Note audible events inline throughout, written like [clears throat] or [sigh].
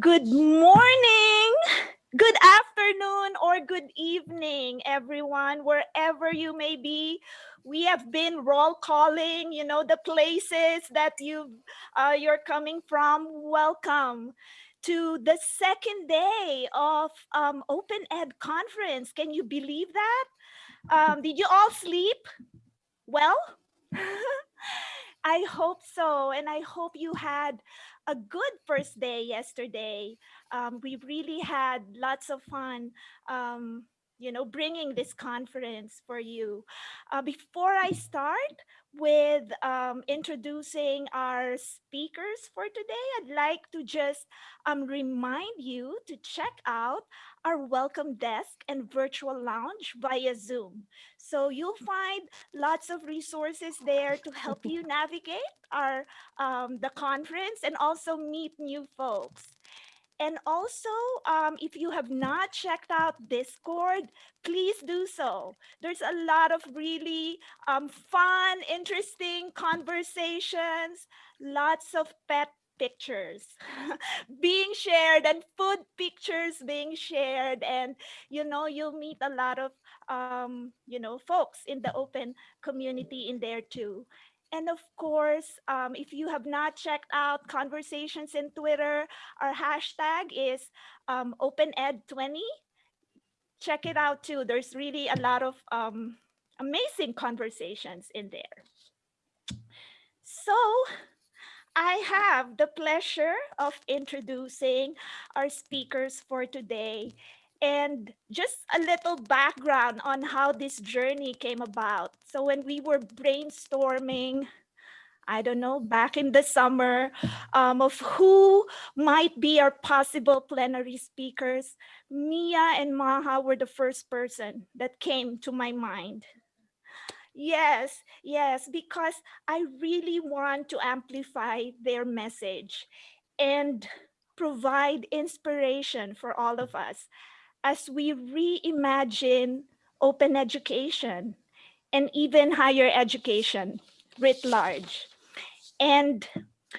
Good morning, good afternoon, or good evening, everyone, wherever you may be. We have been roll calling, you know, the places that you uh, you're coming from. Welcome to the second day of um, Open Ed conference. Can you believe that? Um, did you all sleep well? [laughs] I hope so. And I hope you had a good first day yesterday. Um, we really had lots of fun, um, you know, bringing this conference for you. Uh, before I start with um, introducing our speakers for today, I'd like to just um, remind you to check out our welcome desk and virtual lounge via Zoom. So you'll find lots of resources there to help you [laughs] navigate our um, the conference and also meet new folks. And also, um, if you have not checked out Discord, please do so. There's a lot of really um, fun, interesting conversations, lots of pet pictures [laughs] being shared and food pictures being shared and you know you'll meet a lot of um you know folks in the open community in there too. And of course um, if you have not checked out conversations in twitter our hashtag is um, opened20 check it out too. There's really a lot of um, amazing conversations in there. So I have the pleasure of introducing our speakers for today and just a little background on how this journey came about. So when we were brainstorming, I don't know, back in the summer um, of who might be our possible plenary speakers, Mia and Maha were the first person that came to my mind. Yes, yes, because I really want to amplify their message and provide inspiration for all of us as we reimagine open education and even higher education writ large. And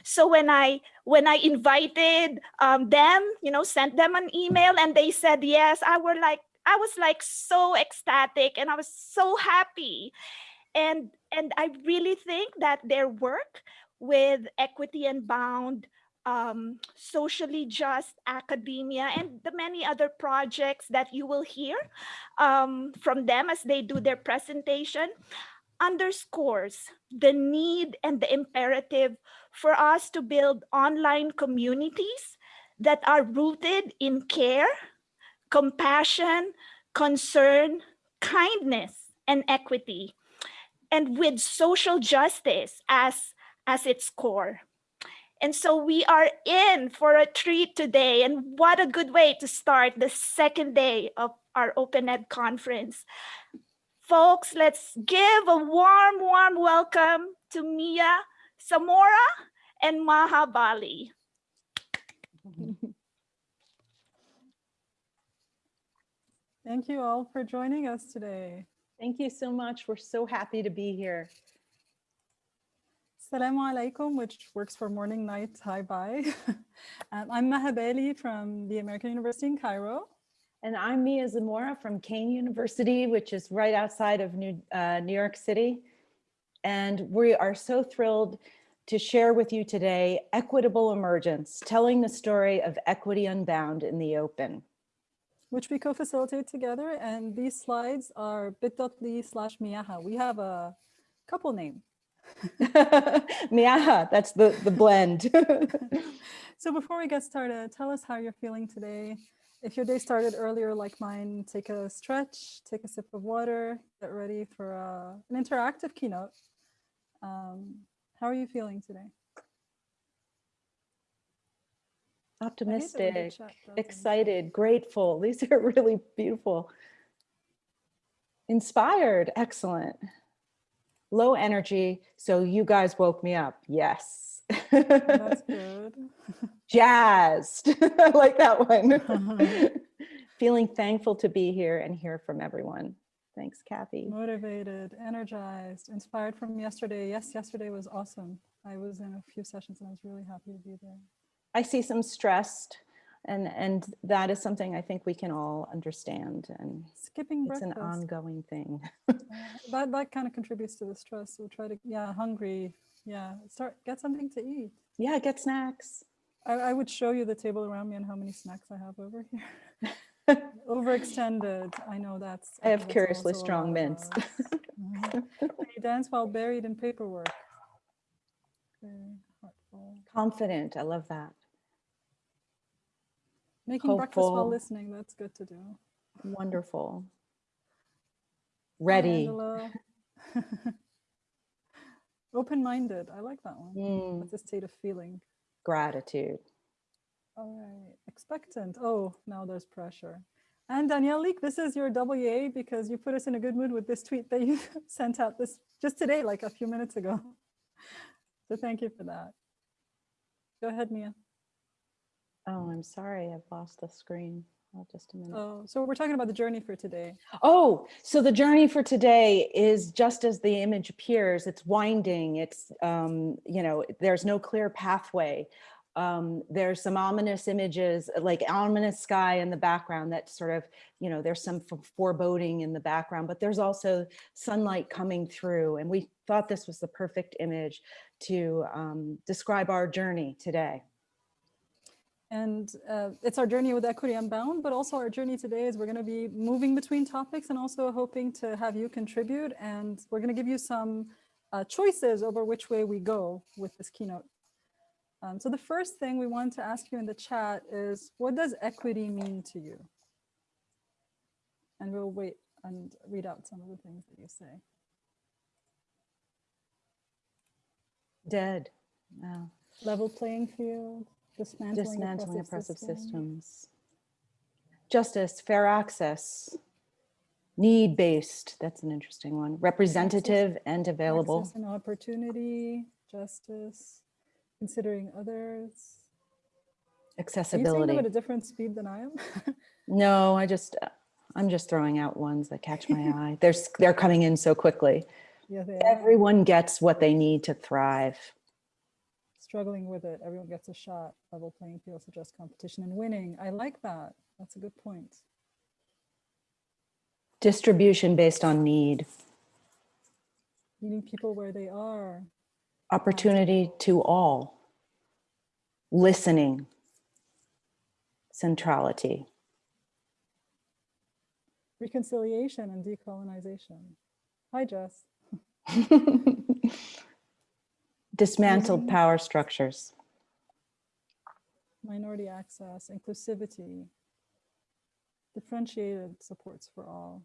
so when I when I invited um, them, you know, sent them an email and they said yes, I were like, I was like so ecstatic and I was so happy. And, and I really think that their work with Equity Unbound, um, socially just academia, and the many other projects that you will hear um, from them as they do their presentation underscores the need and the imperative for us to build online communities that are rooted in care, compassion, concern, kindness, and equity, and with social justice as, as its core. And so we are in for a treat today. And what a good way to start the second day of our Open Ed conference. Folks, let's give a warm, warm welcome to Mia Zamora and Maha [laughs] Thank you all for joining us today. Thank you so much. We're so happy to be here. Assalamu alaikum, which works for morning, night, hi, bye. [laughs] um, I'm Maha Bali from the American University in Cairo. And I'm Mia Zamora from Kean University, which is right outside of New, uh, New York City. And we are so thrilled to share with you today Equitable Emergence, telling the story of equity unbound in the open which we co-facilitate together. And these slides are bit.ly slash miaha. We have a couple name. [laughs] miaha, that's the, the blend. [laughs] so before we get started, tell us how you're feeling today. If your day started earlier like mine, take a stretch, take a sip of water, get ready for uh, an interactive keynote. Um, how are you feeling today? Optimistic, excited, grateful. [laughs] These are really beautiful. Inspired, excellent. Low energy, so you guys woke me up. Yes. That's [laughs] good. Jazzed, [laughs] I like that one. Feeling thankful to be here and hear from everyone. Thanks, Kathy. Motivated, energized, inspired from yesterday. Yes, yesterday was awesome. I was in a few sessions and I was really happy to be there. I see some stressed. And, and that is something I think we can all understand and Skipping it's an ongoing thing. uh, that that kind of contributes to the stress. So try to yeah, hungry. Yeah, start get something to eat. Yeah, get snacks. I, I would show you the table around me and how many snacks I have over here. [laughs] Overextended. I know that's. I have curiously strong mints. [laughs] Mhm. you dance while buried in paperwork. Very heartful. Confident, I love that. Making breakfast while listening. That's good to do. Wonderful. Ready. [laughs] Open-minded. I like that one. Mm, That's a state of feeling. Gratitude. All right. Expectant. Oh, now there's pressure. And Danielle Leek, this is your WA because you put us in a good mood with this tweet that you [laughs] sent out this just today, like a few minutes ago. [laughs] So thank you for that. Go ahead, Mia. Oh, I'm sorry, I've lost the screen. Oh, just a minute. Oh, so we're talking about the journey for today. Oh, so the journey for today is just as the image appears, it's winding, it's, um, you know, there's no clear pathway. Um, there's some ominous images, like ominous sky in the background that sort of, you know, there's some foreboding in the background, but there's also sunlight coming through. And we thought this was the perfect image to um, describe our journey today. And uh, it's our journey with Equity Unbound, but also our journey today is we're going to be moving between topics and also hoping to have you contribute. And we're going to give you some uh, choices over which way we go with this keynote. Um, so the first thing we want to ask you in the chat is, what does equity mean to you? And we'll wait and read out some of the things that you say. Dead. Wow. Level playing field, dismantling, Dismantling oppressive oppressive systems. systems. Justice, fair access, need-based, that's an interesting one, representative and available. Access and opportunity, justice, considering others. Are you accessibility. at a different speed than I am? [laughs] No, I just, I'm just throwing out ones that catch my eye. They're, they're coming in so quickly. [laughs] yeah, Everyone gets what they need to thrive. Struggling with it. Everyone gets a shot. Level playing field, just competition and winning. I like that. That's a good point. Distribution based on need, Meeting people where they are. opportunity to all, listening, centrality. Reconciliation and decolonization. Hi, Jess. [laughs] Dismantled Living- power structures. Minority access, inclusivity, differentiated supports for all.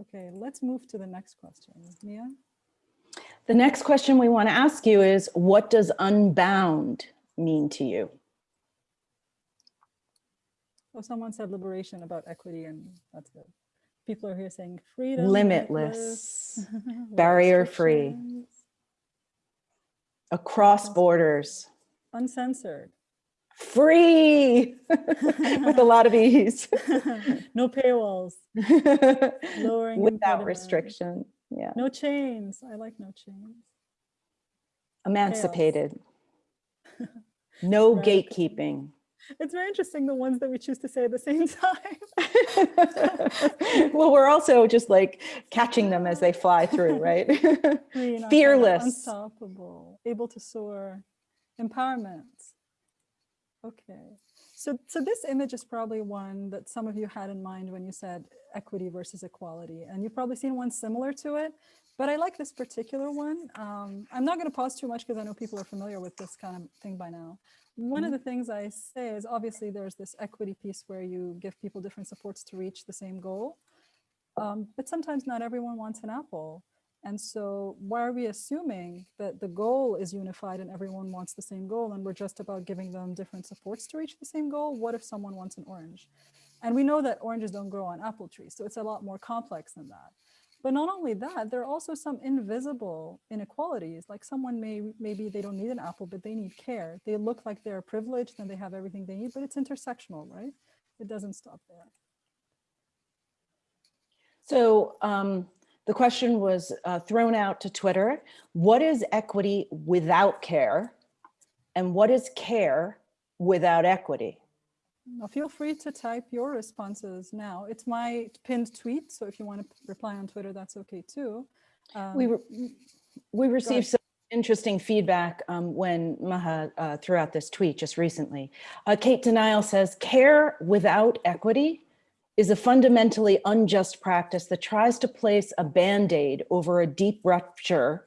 Okay, let's move to the next question. Mia? The next question we want to ask you is, what does unbound mean to you? Oh, someone said liberation about equity, and that's good. People are here saying freedom, Limitless, without [laughs] barrier-free. restrictions, across borders, uncensored, free, [laughs] with a lot of ease, [laughs] no paywalls, [laughs] lowering without restriction. Yeah, no chains. I like no chains. emancipated. No gatekeeping. It's very interesting the ones that we choose to say at the same [laughs] time. well, we're also just like catching them as they fly through, [laughs] right? Fearless. unstoppable, able to soar, empowerment. Okay, so so this image is probably one that some of you had in mind when you said equity versus equality, and you've probably seen one similar to it. But I like this particular one. Um, I'm not going to pause too much because I know people are familiar with this kind of thing by now. One of the things I say is obviously there's this equity piece where you give people different supports to reach the same goal. Um, but sometimes not everyone wants an apple. And so why are we assuming that the goal is unified and everyone wants the same goal and we're just about giving them different supports to reach the same goal? What if someone wants an orange? And we know that oranges don't grow on apple trees, so it's a lot more complex than that. But not only that, there are also some invisible inequalities. Like someone may, maybe they don't need an apple, but they need care. They look like they're privileged and they have everything they need, but it's intersectional, right? It doesn't stop there. So um, the question was uh, thrown out to Twitter. What is equity without care? And what is care without equity? Now feel free to type your responses now. It's my pinned tweet, so if you want to reply on Twitter, that's okay too. We, Um, re- we received some interesting feedback um, when Maha uh, threw out this tweet just recently. Uh, Cate Denial says, care without equity is a fundamentally unjust practice that tries to place a Band-Aid over a deep rupture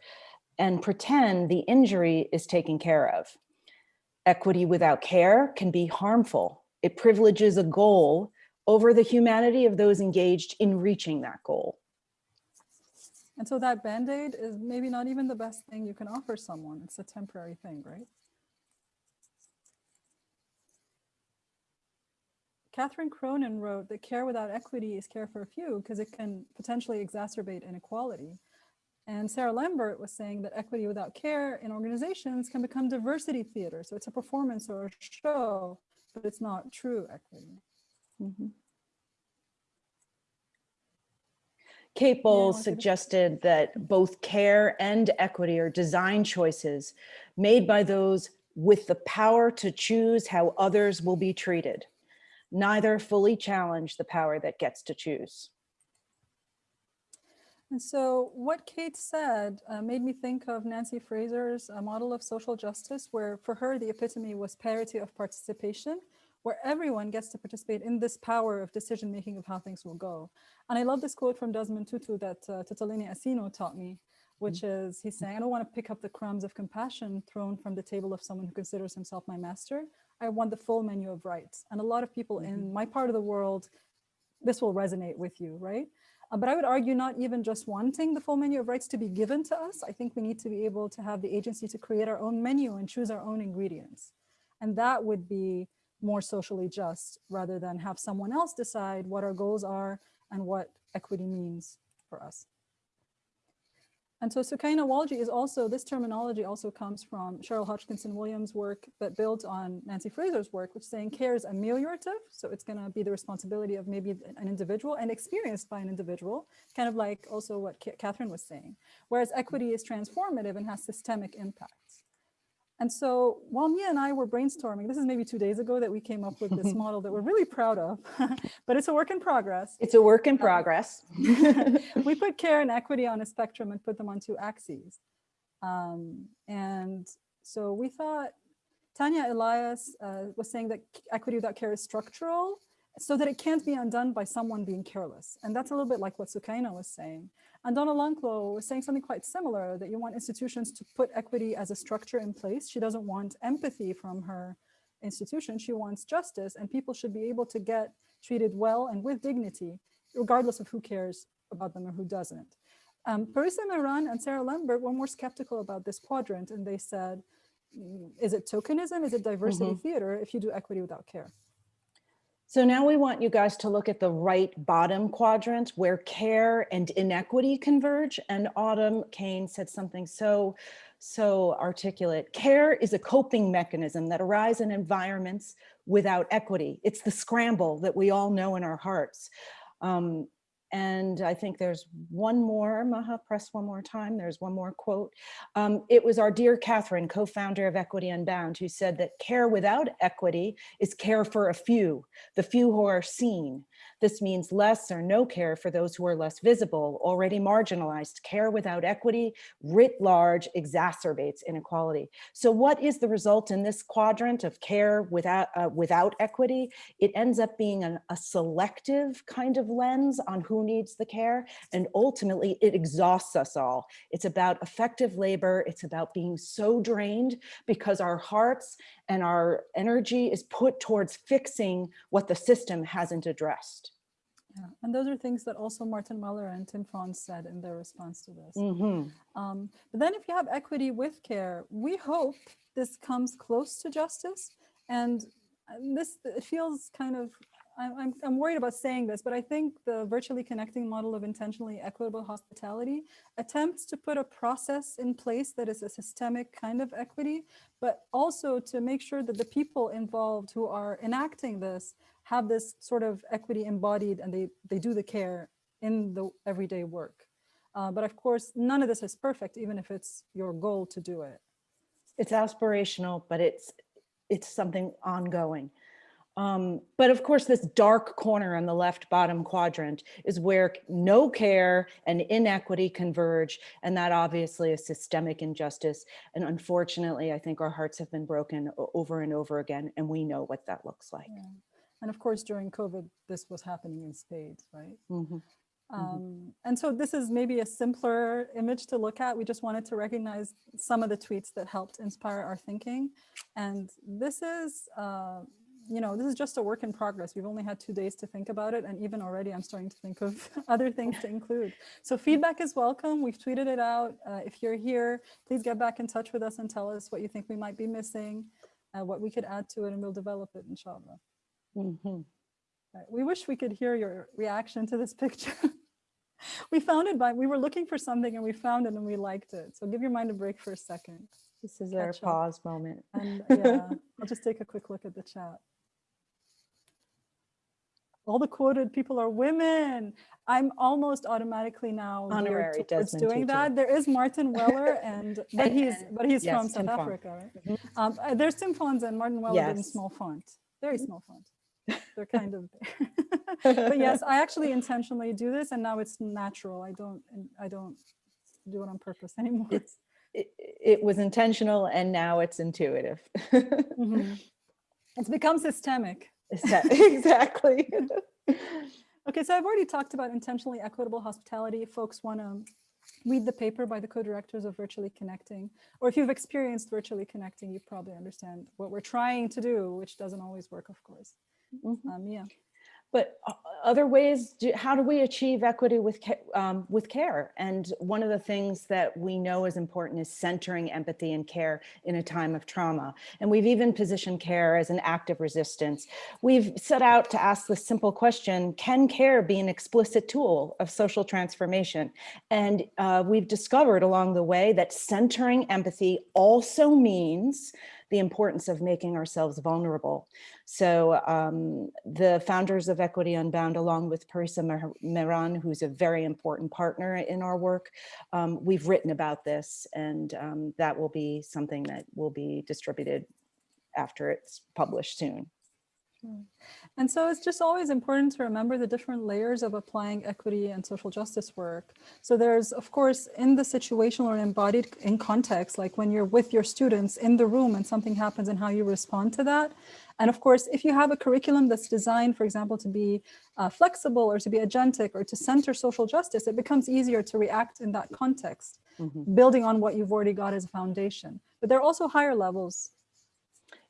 and pretend the injury is taken care of. Equity without care can be harmful. It privileges a goal over the humanity of those engaged in reaching that goal. And so that Band-Aid is maybe not even the best thing you can offer someone. It's a temporary thing, right? Catherine Cronin wrote that care without equity is care for a few because it can potentially exacerbate inequality. And Sarah Lambert was saying that equity without care in organizations can become diversity theater. So it's a performance or a show, but it's not true equity. Mhm. Kate Bowles to- suggested that both care and equity are design choices made by those with the power to choose how others will be treated. Neither fully challenge the power that gets to choose. And so what Kate said uh, made me think of Nancy Fraser's uh, model of social justice, where for her, the epitome was parity of participation, where everyone gets to participate in this power of decision-making of how things will go. And I love this quote from Desmond Tutu that uh, Asino taught me, which is, he's saying, I don't want to pick up the crumbs of compassion thrown from the table of someone who considers himself my master. I want the full menu of rights. And a lot of people in my part of the world, this will resonate with you, right? But I would argue not even just wanting the full menu of rights to be given to us. I think we need to be able to have the agency to create our own menu and choose our own ingredients. And that would be more socially just rather than have someone else decide what our goals are and what equity means for us. And so Sukaina Walji is also, this terminology also comes from Cheryl Hodgkinson Williams' work that builds on Nancy Fraser's work, which is saying care is ameliorative. So it's going to be the responsibility of maybe an individual and experienced by an individual, kind of like also what Catherine was saying. Whereas equity is transformative and has systemic impacts. And so while Mia and I were brainstorming, this is maybe two days ago that we came up with this [laughs] model that we're really proud of, [laughs] but it's a work in progress It's a work in progress. [laughs] we put care and equity on a spectrum and put them on two axes. Um, and so we thought Tanya Elias uh, was saying that equity without care is structural so that it can't be undone by someone being careless. And that's a little bit like what Sukaina was saying. And Donna Lanclos was saying something quite similar, that you want institutions to put equity as a structure in place. She doesn't want empathy from her institution. She wants justice and people should be able to get treated well and with dignity, regardless of who cares about them or who doesn't. Um, Parisa Mehran and Sarah Lambert were more skeptical about this quadrant and they said, "Mm, is it tokenism? Is it diversity theater if you do equity without care? So now we want you guys to look at the right bottom quadrant where care and inequity converge. And Autumm Caines said something so, so articulate. Care is a coping mechanism that arises in environments without equity. It's the scramble that we all know in our hearts. Um, and I think there's one more, Maha, press one more time. There's one more quote. Um, it was our dear Catherine, co-founder of Equity Unbound, who said that care without equity is care for a few, the few who are seen. This means less or no care for those who are less visible, already marginalized. Care without equity, writ large, exacerbates inequality. So what is the result in this quadrant of care without, uh, without equity? It ends up being an, a selective kind of lens on who needs the care. And ultimately it exhausts us all. It's about affective labor. It's about being so drained because our hearts and our energy is put towards fixing what the system hasn't addressed. Yeah. And those are things that also Martin Weller and Tim Fawns said in their response to this. Mhm. Um, but then if you have equity with care, we hope this comes close to justice. And uh, this it feels kind of, I'm, I'm worried about saying this, but I think the virtually connecting model of intentionally equitable hospitality attempts to put a process in place that is a systemic kind of equity, but also to make sure that the people involved who are enacting this have this sort of equity embodied and they, they do the care in the everyday work. Uh, but of course, none of this is perfect, even if it's your goal to do it. It's aspirational, but it's, it's something ongoing. Um, but of course, this dark corner on the left bottom quadrant is where no care and inequity converge. And that obviously is systemic injustice. And unfortunately, I think our hearts have been broken over and over again. And we know what that looks like. Yeah. And of course, during COVID, this was happening in spades, right? Mm -hmm. Um, and so this is maybe a simpler image to look at. We just wanted to recognize some of the tweets that helped inspire our thinking. And this is, uh, you know, this is just a work in progress. We've only had two days to think about it. And even already I'm starting to think of [laughs] other things to include. So feedback is welcome. We've tweeted it out. Uh, if you're here, please get back in touch with us and tell us what you think we might be missing, uh, what we could add to it, and we'll develop it, inshallah. Mm -hmm. We wish we could hear your reaction to this [laughs] picture. we found it by, we were looking for something and we found it and we liked it. So give your mind a break for a second. This is our pause moment. And [laughs] yeah, I'll just take a quick look at the chat. All the quoted people are women. I'm almost automatically now honorary towards doing that. There is Martin Weller, [laughs] and but he's but he's yes, from South Tim Africa, right? Mm -hmm. um, uh, there's Tim Fawns and Martin Weller yes. in small font, very small font. They're kind of [laughs] but yes, [laughs] I actually intentionally do this and now it's natural. I don't, I don't do it on purpose [laughs] anymore. It's, it, it was intentional and now it's intuitive. mm -hmm. It's become systemic. exactly. okay, so I've already talked about intentionally equitable hospitality. Folks want to read the paper by the co-directors of Virtually Connecting, or if you've experienced Virtually Connecting, you probably understand what we're trying to do, which doesn't always work, of course. Mm -hmm. um, yeah but uh, other ways, do, how do we achieve equity with, um, with care? And one of the things that we know is important is centering empathy and care in a time of trauma. And we've even positioned care as an act of resistance. We've set out to ask the simple question, can care be an explicit tool of social transformation? And uh, we've discovered along the way that centering empathy also means the importance of making ourselves vulnerable. So um, the founders of Equity Unbound, along with Parisa Mehran, who's a very important partner in our work, um, we've written about this and um, that will be something that will be distributed after it's published soon. And so it's just always important to remember the different layers of applying equity and social justice work. So there's, of course, in the situational or embodied in context, like when you're with your students in the room and something happens and how you respond to that. And of course, if you have a curriculum that's designed, for example, to be uh, flexible or to be agentic or to center social justice, it becomes easier to react in that context, mm -hmm. building on what you've already got as a foundation. But there are also higher levels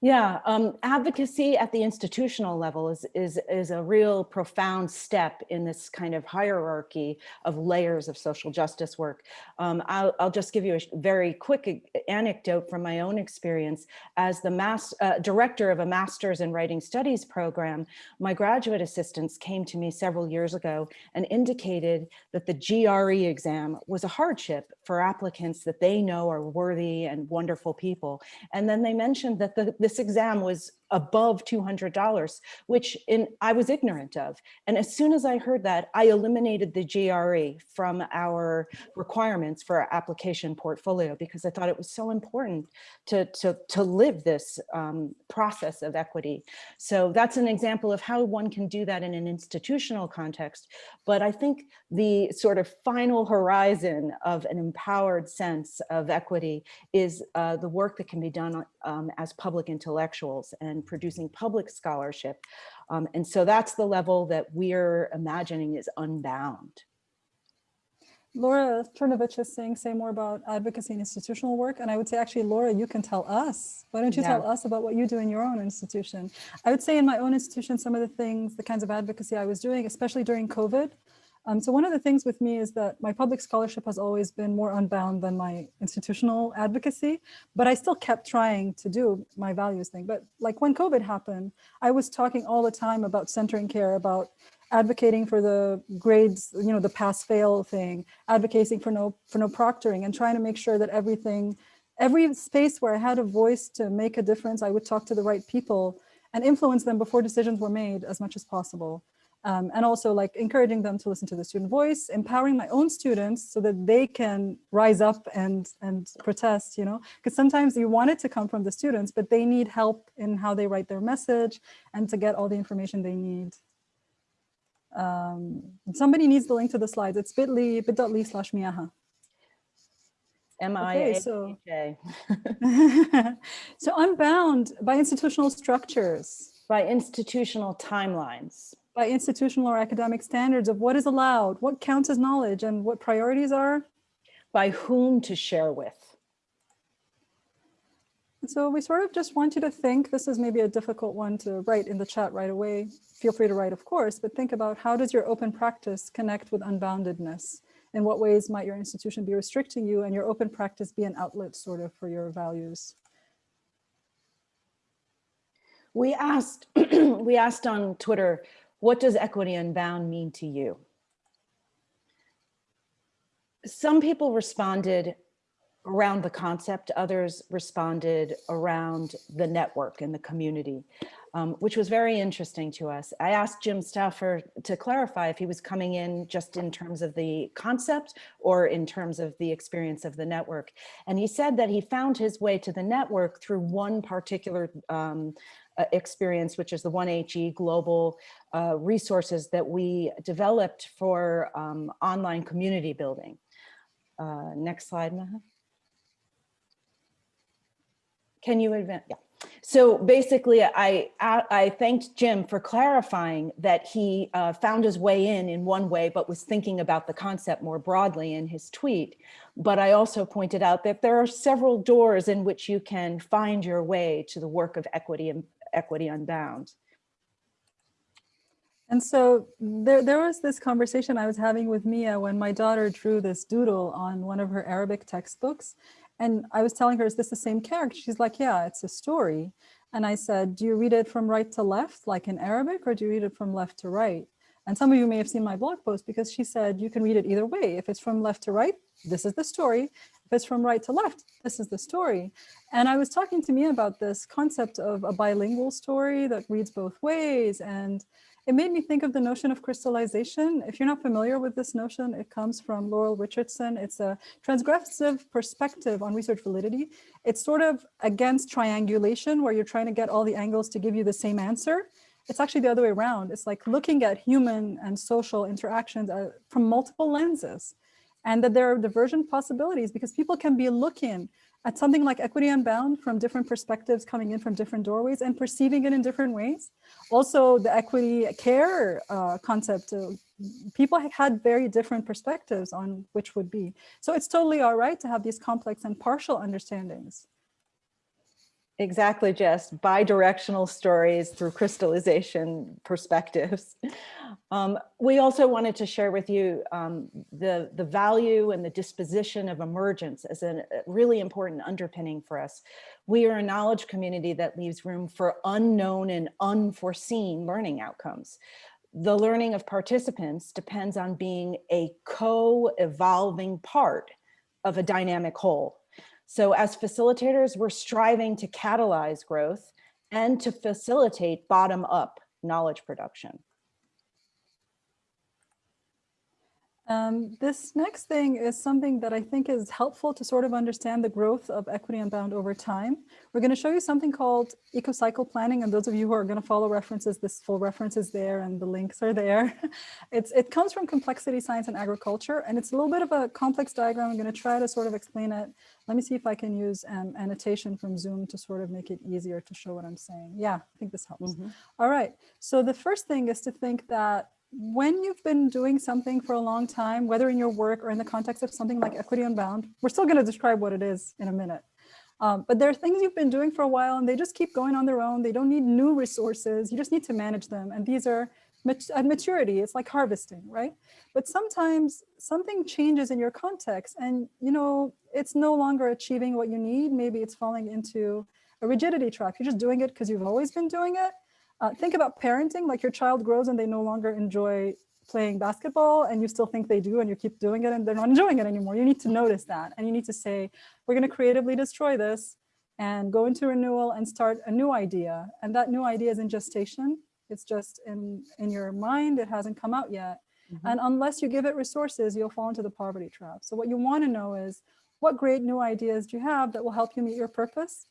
yeah, um, advocacy at the institutional level is, is, is a real profound step in this kind of hierarchy of layers of social justice work. Um, I'll, I'll, just give you a very quick anecdote from my own experience. As the mass, uh, director of a master's in writing studies program, my graduate assistants came to me several years ago and indicated that the GRE exam was a hardship for applicants that they know are worthy and wonderful people. And then they mentioned that the, this exam was above $200, which in, I was ignorant of. And as soon as I heard that, I eliminated the GRE from our requirements for our application portfolio because I thought it was so important to, to, to live this um, process of equity. So that's an example of how one can do that in an institutional context. But I think the sort of final horizon of an empowered sense of equity is uh, the work that can be done um, as public intellectuals and producing public scholarship. Um, and so that's the level that we're imagining is unbound. Laura Czerniewicz is saying, say more about advocacy and institutional work. And I would say, actually, Laura, you can tell us. Why don't you yeah. tell us about what you do in your own institution? I would say in my own institution, some of the things, the kinds of advocacy I was doing, especially during COVID, um, so one of the things with me is that my public scholarship has always been more unbound than my institutional advocacy, but I still kept trying to do my values thing. But like when COVID happened, I was talking all the time about centering care, about advocating for the grades, you know, the pass fail thing, advocating for no for no proctoring and trying to make sure that everything, every space where I had a voice to make a difference, I would talk to the right people and influence them before decisions were made as much as possible. Um, and also like encouraging them to listen to the student voice, empowering my own students so that they can rise up and, and protest, you know, because sometimes you want it to come from the students, but they need help in how they write their message and to get all the information they need. Um, somebody needs the link to the slides. It's bit.ly, bit.ly slash miaha. M-I-A-H-A. so, [laughs] [laughs] so unbound by institutional structures, By institutional timelines. By institutional or academic standards of what is allowed, what counts as knowledge and what priorities are. By whom to share with. And so we sort of just want you to think, this is maybe a difficult one to write in the chat right away. Feel free to write, of course, but think about how does your open practice connect with unboundedness? In what ways might your institution be restricting you and your open practice be an outlet sort of for your values? We asked, [clears throat] we asked on Twitter, what does equity unbound mean to you? Some people responded around the concept, others responded around the network and the community, um, which was very interesting to us. I asked Jim Stauffer to clarify if he was coming in just in terms of the concept or in terms of the experience of the network. And he said that he found his way to the network through one particular um, experience, which is the 1HE global uh, resources that we developed for um, online community building. Uh, next slide, Maha. Can you advance? Yeah. So basically, I, I, I thanked Jim for clarifying that he uh, found his way in in one way, but was thinking about the concept more broadly in his tweet. But I also pointed out that there are several doors in which you can find your way to the work of equity and equity unbound. And so there, there was this conversation I was having with Mia when my daughter drew this doodle on one of her Arabic textbooks. And I was telling her, is this the same character? She's like, yeah, it's a story. And I said, do you read it from right to left, like in Arabic, or do you read it from left to right? And some of you may have seen my blog post because she said you can read it either way. If it's from left to right, this is the story. If from right to left, this is the story. And I was talking to Mia about this concept of a bilingual story that reads both ways. And it made me think of the notion of crystallization. If you're not familiar with this notion, it comes from Laurel Richardson. It's a transgressive perspective on research validity. It's sort of against triangulation, where you're trying to get all the angles to give you the same answer. It's actually the other way around. It's like looking at human and social interactions uh, from multiple lenses and that there are divergent possibilities because people can be looking at something like equity unbound from different perspectives coming in from different doorways and perceiving it in different ways. Also, the equity care uh, concept, uh, people had very different perspectives on which would be. So it's totally all right to have these complex and partial understandings. Exactly, just bi-directional stories through crystallization perspectives. Um, we also wanted to share with you um, the, the value and the disposition of emergence as a really important underpinning for us. We are a knowledge community that leaves room for unknown and unforeseen learning outcomes. The learning of participants depends on being a co-evolving part of a dynamic whole. So as facilitators, we're striving to catalyze growth and to facilitate bottom-up knowledge production. Um, this next thing is something that I think is helpful to sort of understand the growth of equity unbound over time. We're going to show you something called eco-cycle planning. And those of you who are going to follow references, this full reference is there and the links are there. [laughs] it's, it comes from complexity science and agriculture. And it's a little bit of a complex diagram. I'm going to try to sort of explain it. Let me see if I can use um, annotation from Zoom to sort of make it easier to show what I'm saying. Yeah, I think this helps. Mm -hmm. All right. So the first thing is to think that when you've been doing something for a long time, whether in your work or in the context of something like Equity Unbound, we're still going to describe what it is in a minute. Um, but there are things you've been doing for a while and they just keep going on their own. They don't need new resources. You just need to manage them. And these are at maturity, it's like harvesting, right? But sometimes something changes in your context and, you know, it's no longer achieving what you need. Maybe it's falling into a rigidity trap. You're just doing it because you've always been doing it uh, think about parenting, like your child grows and they no longer enjoy playing basketball and you still think they do and you keep doing it and they're not enjoying it anymore. You need to notice that and you need to say, we're going to creatively destroy this and go into renewal and start a new idea. And that new idea is in gestation. It's just in, in your mind, it hasn't come out yet. Mhm. And unless you give it resources, you'll fall into the poverty trap. So what you want to know is what great new ideas do you have that will help you meet your purpose?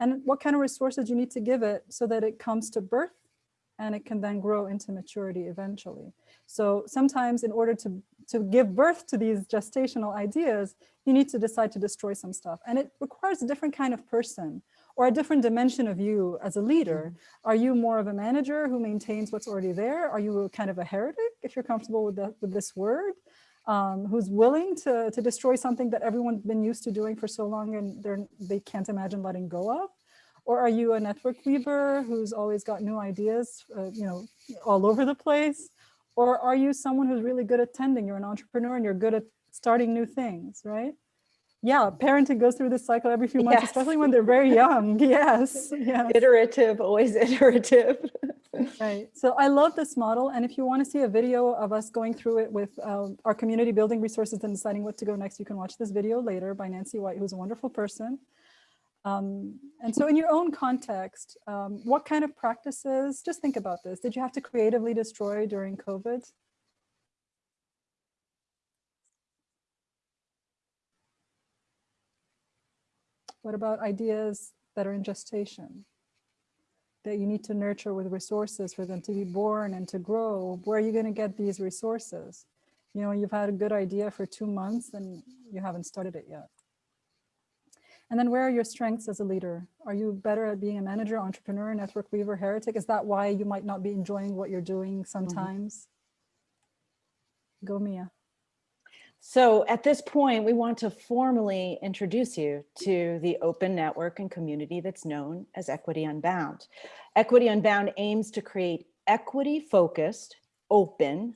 And what kind of resources you need to give it so that it comes to birth and it can then grow into maturity eventually. So sometimes in order to, to give birth to these gestational ideas, you need to decide to destroy some stuff. And it requires a different kind of person or a different dimension of you as a leader. Mm-hmm. Are you more of a manager who maintains what's already there? Are you kind of a heretic, if you're comfortable with, the, with this word? Um, who's willing to, to destroy something that everyone's been used to doing for so long and they're, they can't imagine letting go of? Or are you a network weaver who's always got new ideas, uh, you know, all over the place? Or are you someone who's really good at tending? You're an entrepreneur and you're good at starting new things, right? Yeah, parenting goes through this cycle every few months, Yes. especially when they're very [laughs] young. Yes, yes. Iterative, always [laughs] iterative. Right. So I love this model. And if you want to see a video of us going through it with um, our community building resources and deciding what to go next, you can watch this video later by Nancy White, who's a wonderful person. Um, and so in your own context, um, what kind of practices, just think about this. Did you have to creatively destroy during COVID? What about ideas that are in gestation? that you need to nurture with resources for them to be born and to grow. Where are you going to get these resources? You know, you've had a good idea for two months and you haven't started it yet. And then where are your strengths as a leader? Are you better at being a manager, entrepreneur, network weaver, heretic? Is that why you might not be enjoying what you're doing mm-hmm. sometimes? Go Mia. So at this point, we want to formally introduce you to the open network and community that's known as Equity Unbound. Equity Unbound aims to create equity-focused, open,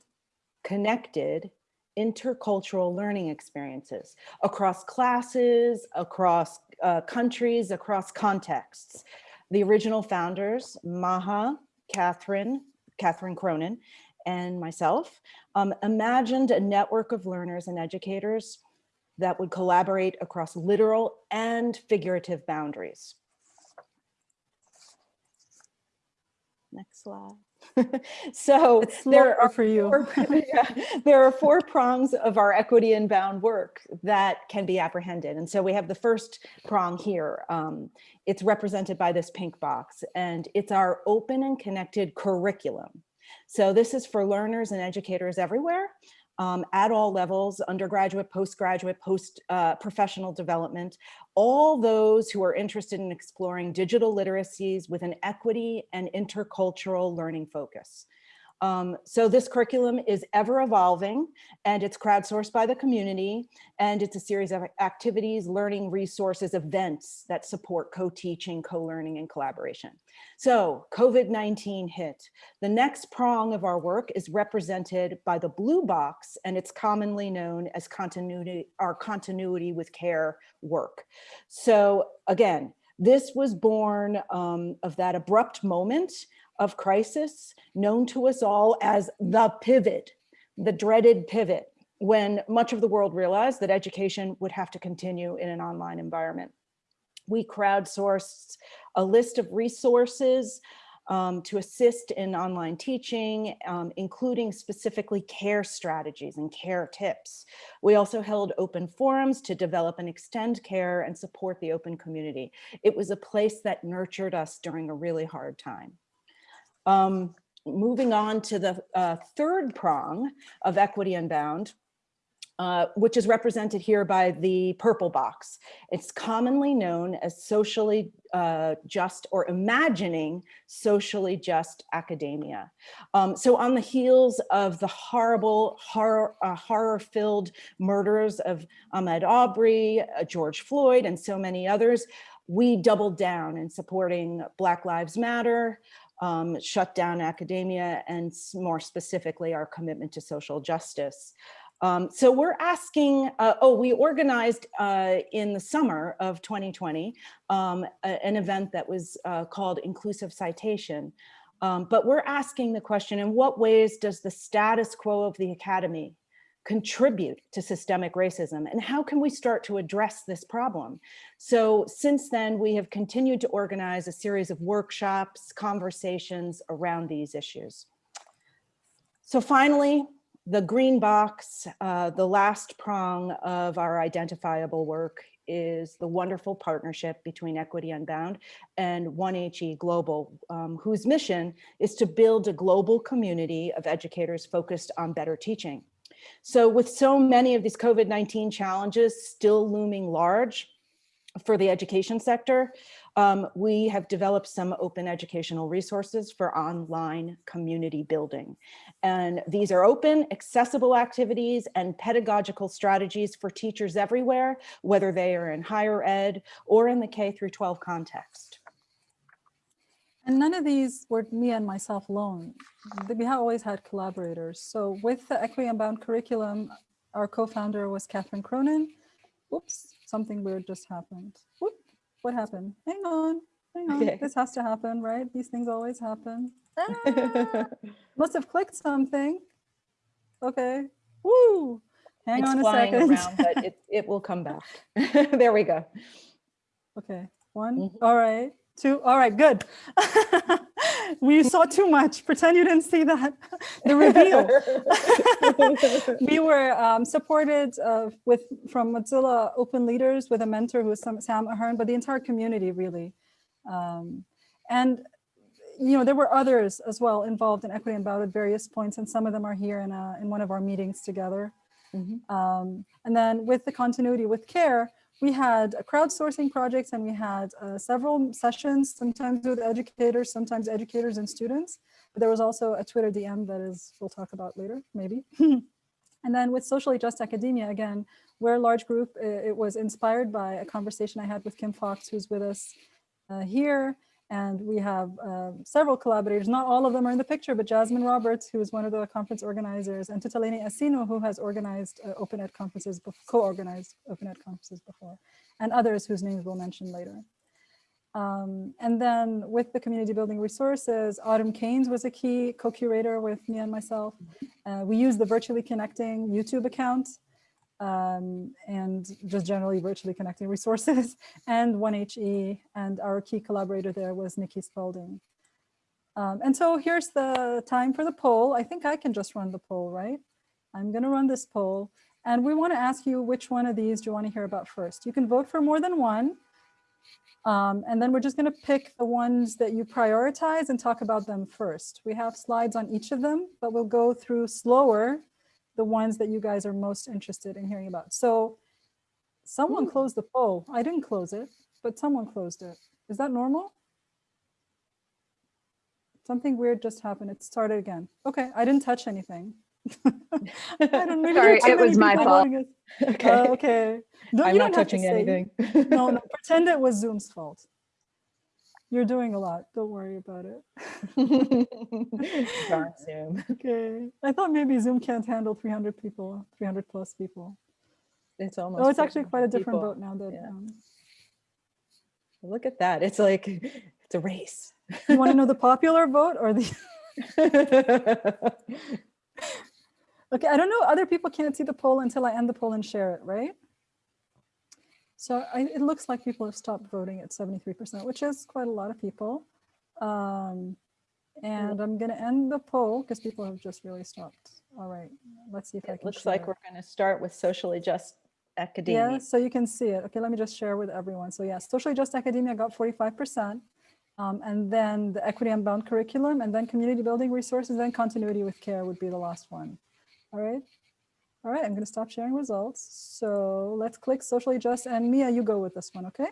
connected, intercultural learning experiences across classes, across uh, countries, across contexts. The original founders, Maha, Catherine, Catherine Cronin, and myself um, imagined a network of learners and educators that would collaborate across literal and figurative boundaries. Next slide. [laughs] so there are for you. four, [laughs] yeah, there are four prongs of our equity unbound work that can be apprehended. And so we have the first prong here. Um, it's represented by this pink box and it's our open and connected curriculum. So this is for learners and educators everywhere um, at all levels, undergraduate, postgraduate, post uh, professional development, all those who are interested in exploring digital literacies with an equity and intercultural learning focus. Um, so this curriculum is ever evolving and it's crowdsourced by the community and it's a series of activities, learning resources, events that support co-teaching, co-learning and collaboration. So COVID-19 hit. The next prong of our work is represented by the blue box and it's commonly known as continuity, our continuity with care work. So again, this was born um, of that abrupt moment of crisis known to us all as the pivot, the dreaded pivot, when much of the world realized that education would have to continue in an online environment. We crowdsourced a list of resources um, to assist in online teaching, um, including specifically care strategies and care tips. We also held open forums to develop and extend care and support the open community. It was a place that nurtured us during a really hard time. Um, moving on to the uh, third prong of Equity Unbound, uh, which is represented here by the purple box. It's commonly known as socially uh, just or imagining socially just academia. Um, so on the heels of the horrible, horror, uh, horror-filled murders of Ahmaud Arbery, uh, George Floyd, and so many others, we doubled down in supporting Black Lives Matter, um, shut down academia, and more specifically, our commitment to social justice. Um, so we're asking, uh, oh, we organized uh, in the summer of 2020 um, a, an event that was uh, called Inclusive Citation. Um, but we're asking the question, in what ways does the status quo of the academy contribute to systemic racism and how can we start to address this problem? So since then, we have continued to organize a series of workshops, conversations around these issues. So finally, the green box, uh, the last prong of our identifiable work is the wonderful partnership between Equity Unbound and 1HE Global, um, whose mission is to build a global community of educators focused on better teaching. So with so many of these COVID-19 challenges still looming large for the education sector, um, we have developed some open educational resources for online community building. And these are open, accessible activities and pedagogical strategies for teachers everywhere, whether they are in higher ed or in the K through 12 context. And none of these were me and myself alone. We have always had collaborators. So with the Equity Unbound curriculum, our co-founder was Catherine Cronin. Whoops, something weird just happened. Whoop, what happened? Hang on, hang on. Okay. This has to happen, right? These things always happen. [laughs] Ah, must have clicked something. Okay, woo. Hang it's on a flying second. around, but [laughs] it, it will come back. [laughs] there we go. Okay, one, Mhm. all right, two, all right, good. [laughs] we saw too much. Pretend you didn't see that. [laughs] the reveal. [laughs] we were um, supported uh, with from Mozilla Open Leaders with a mentor who is Sam, Ahern, but the entire community really. Um, and you know there were others as well involved in Equity Unbound at various points, and some of them are here in a, in one of our meetings together. Mhm. Um, and then with the continuity with care, we had a crowdsourcing projects and we had uh, several sessions, sometimes with educators, sometimes educators and students. But there was also a Twitter DM that is, we'll talk about later, maybe. [laughs] and then with Socially Just Academia, again, we're a large group. It was inspired by a conversation I had with Kim Fox, who's with us uh, here. And we have uh, several collaborators. Not all of them are in the picture, but Jasmine Roberts, who is one of the conference organizers, and Tutaleni Asino, who has organized uh, Open Ed conferences, co-organized Open Ed conferences before, and others whose names we'll mention later. Um, and then with the community building resources, Autumm Caines was a key co-curator with me and myself. Uh, we use the Virtually Connecting YouTube account um, and just generally virtually connecting resources [laughs] and 1HE and our key collaborator there was Nikki Spalding. Um, and so here's the time for the poll. I think I can just run the poll, right? I'm gonna run this poll and we wanna ask you which one of these do you wanna hear about first? You can vote for more than one. Um, and then we're just gonna pick the ones that you prioritize and talk about them first. We have slides on each of them, but we'll go through slower the ones that you guys are most interested in hearing about. So someone Ooh. closed the poll. I didn't close it, but someone closed it. Is that normal? Something weird just happened. It started again. Okay, I didn't touch anything. [laughs] I don't there Sorry, it was my fault. [laughs] okay. Uh, okay. No, I'm not touching anything. No, no, [laughs] pretend it was Zoom's fault. You're doing a lot. Don't worry about it. [laughs] Zoom. Okay. I thought maybe Zoom can't handle 300 people, 300 plus people. It's almost. Oh, it's actually quite a different people. vote now that Yeah. um, Look at that. It's like, [laughs] it's a race. you want to know the popular vote or the [laughs] okay i don't know other people can't see the poll until i end the poll and share it right so I, it looks like people have stopped voting at 73% which is quite a lot of people um, and i'm going to end the poll because people have just really stopped all right let's see if i It can looks like we're going to start with socially just academia. Yeah, so you can see it. Okay, let me just share with everyone. So yeah, Socially Just Academia got 45%. Um, and then the Equity Unbound curriculum, and then community building resources, then continuity with care would be the last one. All right. All right, I'm going to stop sharing results. So let's click Socially Just, and Mia, you go with this one, okay?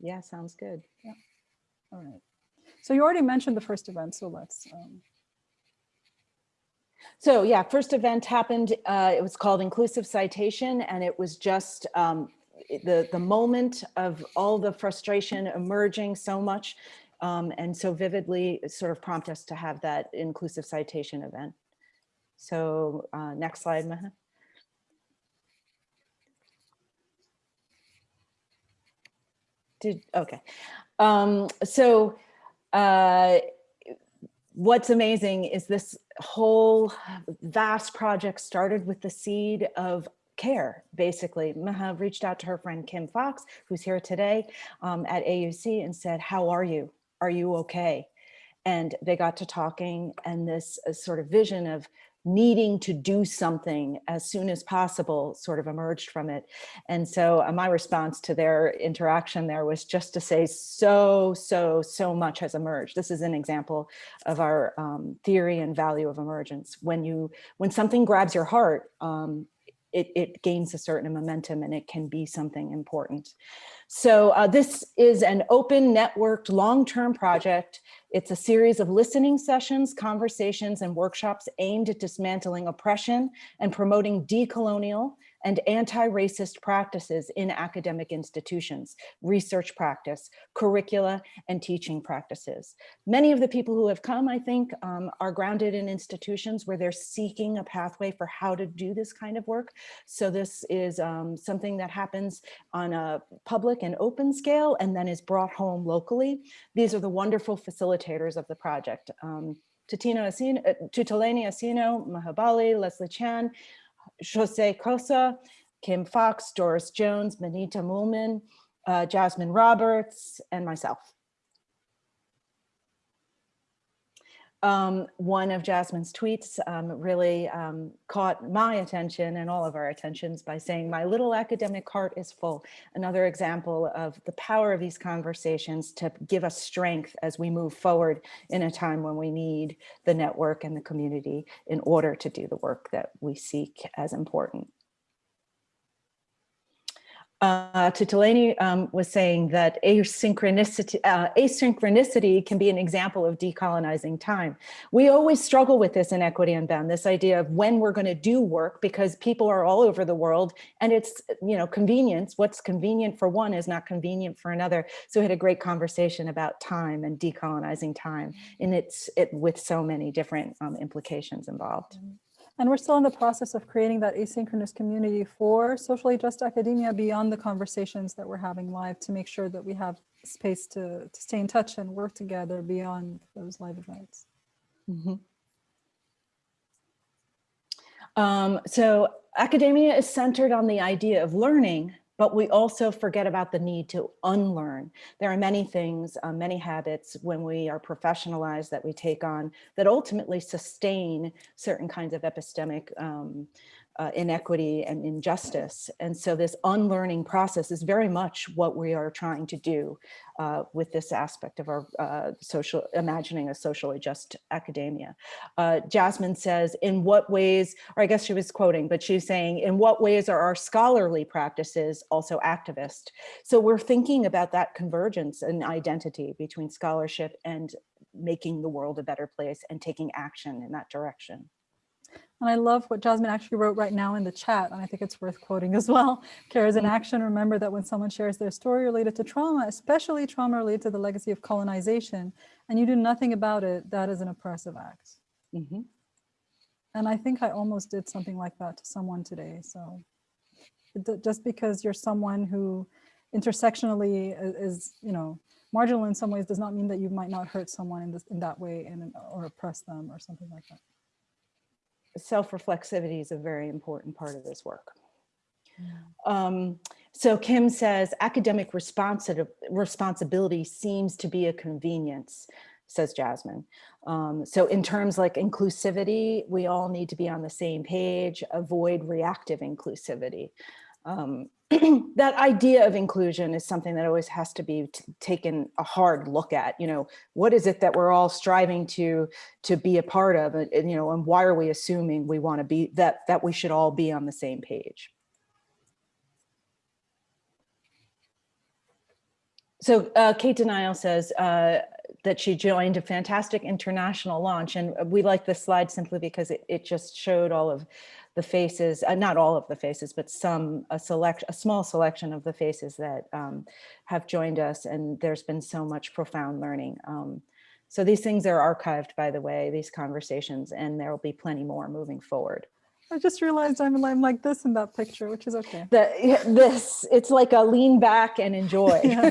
Yeah, sounds good. Yeah. All right. So you already mentioned the first event, so let's. Um, So yeah, first event happened, uh, it was called Inclusive Citation and it was just um, the, the moment of all the frustration emerging so much um, and so vividly sort of prompt us to have that inclusive citation event. So uh, next slide, Maha. Did, okay. Um, so uh, what's amazing is this whole vast project started with the seed of care, basically. Maha reached out to her friend Kim Fox, who's here today um, at AUC and said, how are you? Are you okay? And they got to talking and this uh, sort of vision of needing to do something as soon as possible sort of emerged from it. And so uh, my response to their interaction there was just to say so, so, so much has emerged. This is an example of our um, theory and value of emergence. When you, when something grabs your heart, um, it, it gains a certain momentum and it can be something important. So uh, this is an open networked long-term project. It's a series of listening sessions, conversations, and workshops aimed at dismantling oppression and promoting decolonial and anti-racist practices in academic institutions, research practice, curricula, and teaching practices. Many of the people who have come, I think, um, are grounded in institutions where they're seeking a pathway for how to do this kind of work. So this is um, something that happens on a public and open scale and then is brought home locally. These are the wonderful facilitators of the project. Um, Asino, uh, Asino, Maha Bali, Leslie Chan, Jose Cossa, Kim Fox, Doris Jones, Manita Mulman, uh, Jasmine Roberts, and myself. Um, one of Jasmine's tweets um, really um, caught my attention and all of our attentions by saying, my little academic heart is full. Another example of the power of these conversations to give us strength as we move forward in a time when we need the network and the community in order to do the work that we seek as important uh, um, was saying that asynchronicity, uh, asynchronicity can be an example of decolonizing time. We always struggle with this in Equity Unbound, this idea of when we're going to do work because people are all over the world and it's, you know, convenience. What's convenient for one is not convenient for another. So we had a great conversation about time and decolonizing time and it's it with so many different um, implications involved. And we're still in the process of creating that asynchronous community for socially just academia beyond the conversations that we're having live to make sure that we have space to, to stay in touch and work together beyond those live events. Mm -hmm. um, so academia is centered on the idea of learning, but we also forget about the need to unlearn. There are many things, uh, many habits when we are professionalized that we take on that ultimately sustain certain kinds of epistemic um, uh, inequity and injustice. And so this unlearning process is very much what we are trying to do uh, with this aspect of our uh, social, imagining a socially just academia. Uh, Jasmine says, in what ways, or I guess she was quoting, but she's saying, in what ways are our scholarly practices also activist? So we're thinking about that convergence and identity between scholarship and making the world a better place and taking action in that direction. And I love what Jasmine actually wrote right now in the chat, and I think it's worth quoting as well. [laughs] Care is an mm. action. Remember that when someone shares their story related to trauma, especially trauma related to the legacy of colonization, and you do nothing about it, that is an oppressive act. Mm -hmm. And I think I almost did something like that to someone today. So just because you're someone who intersectionally is, you know, marginal in some ways does not mean that you might not hurt someone in, this, in that way and, or oppress them or something like that self-reflexivity is a very important part of this work. Um, so Kim says academic responsibility seems to be a convenience, says Jasmine. Um, so in terms like inclusivity, we all need to be on the same page, avoid reactive inclusivity. Um, [clears throat] that idea of inclusion is something that always has to be taken a hard look at you know what is it that we're all striving to to be a part of and, and you know and why are we assuming we want to be that that we should all be on the same page? So uh, Cate Denial says uh, that she joined a fantastic international launch and we like this slide simply because it, it just showed all of the faces, uh, not all of the faces, but some, a select, a small selection of the faces that um, have joined us. And there's been so much profound learning. Um, so these things are archived, by the way, these conversations, and there will be plenty more moving forward. I just realized I'm, I'm like this in that picture, which is okay. The, this, it's like a lean back and enjoy, [laughs]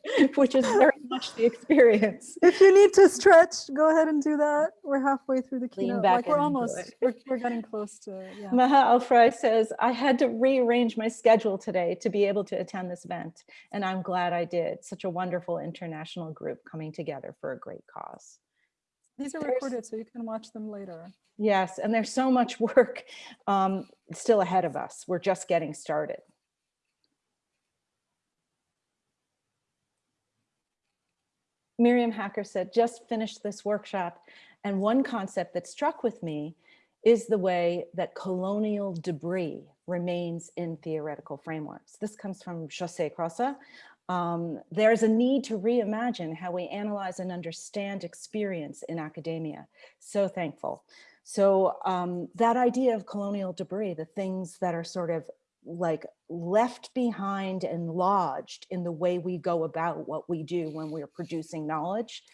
[laughs] which is very much the experience. If you need to stretch, go ahead and do that. We're halfway through the keynote. Lean back Like we're and almost, enjoy. we're, we're getting close to, yeah. Maha Alfrey says, I had to rearrange my schedule today to be able to attend this event, and I'm glad I did. Such a wonderful international group coming together for a great cause. These are recorded, so you can watch them later. Yes, and there's so much [laughs] work um, still ahead of us. We're just getting started. Miriam Hacker said, just finished this workshop. And one concept that struck with me is the way that colonial debris remains in theoretical frameworks. This comes from José Cossa. Um, there's a need to reimagine how we analyze and understand experience in academia. So thankful. So um, that idea of colonial debris, the things that are sort of like left behind and lodged in the way we go about what we do when we're producing knowledge,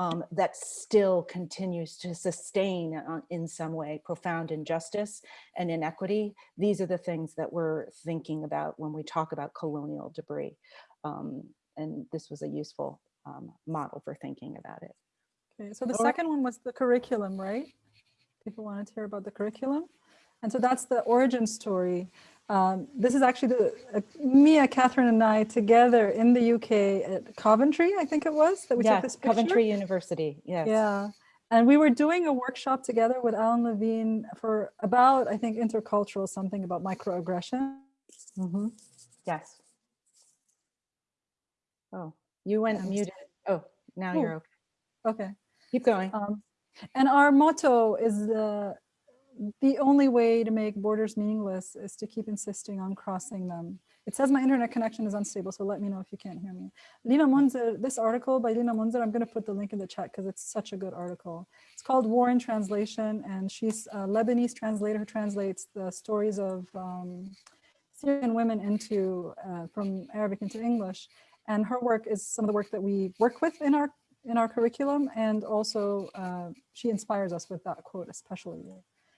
um, that still continues to sustain uh, in some way profound injustice and inequity. These are the things that we're thinking about when we talk about colonial debris. Um, and this was a useful um, model for thinking about it. Okay, so the right. second one was the curriculum, right? People wanted to hear about the curriculum. And so that's the origin story. Um, this is actually the uh, Mia, Catherine, and I together in the UK at Coventry, I think it was, that we took Yeah, this picture. Coventry University, yes. Yeah. And we were doing a workshop together with Alan Levine for about, I think, intercultural, something about microaggression. Mhm. Yes. Oh, you went muted. Oh, now Oh. you're okay. Okay. Keep going. Um, and our motto is the the only way to make borders meaningless is to keep insisting on crossing them. It says my internet connection is unstable, so let me know if you can't hear me. Lina Mounzer, this article by Lina Mounzer, I'm going to put the link in the chat because it's such a good article. It's called War in Translation, and she's a Lebanese translator who translates the stories of um, Syrian women into uh, from Arabic into English. And her work is some of the work that we work with in our in our curriculum, and also uh, she inspires us with that quote, especially.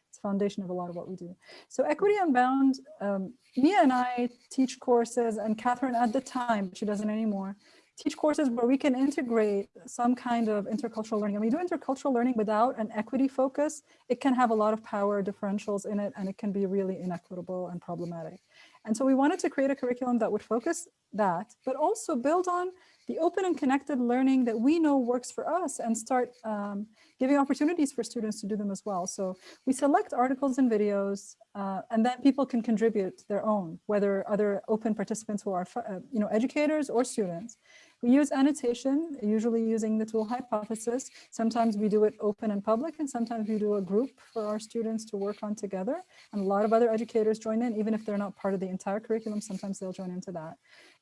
It's foundation of a lot of what we do. So Equity Unbound, um, Mia and I teach courses, and Catherine at the time, she doesn't anymore, teach courses where we can integrate some kind of intercultural learning. And we do intercultural learning without an equity focus. It can have a lot of power differentials in it, and it can be really inequitable and problematic. And so we wanted to create a curriculum that would focus that, but also build on the open and connected learning that we know works for us and start um, giving opportunities for students to do them as well. So we select articles and videos, uh, and then people can contribute their own, whether other open participants who are, uh, you know, educators or students. We use annotation, usually using the tool hypothesis. Sometimes we do it open and public, and sometimes we do a group for our students to work on together. And a lot of other educators join in, even if they're not part of the entire curriculum, sometimes they'll join into that.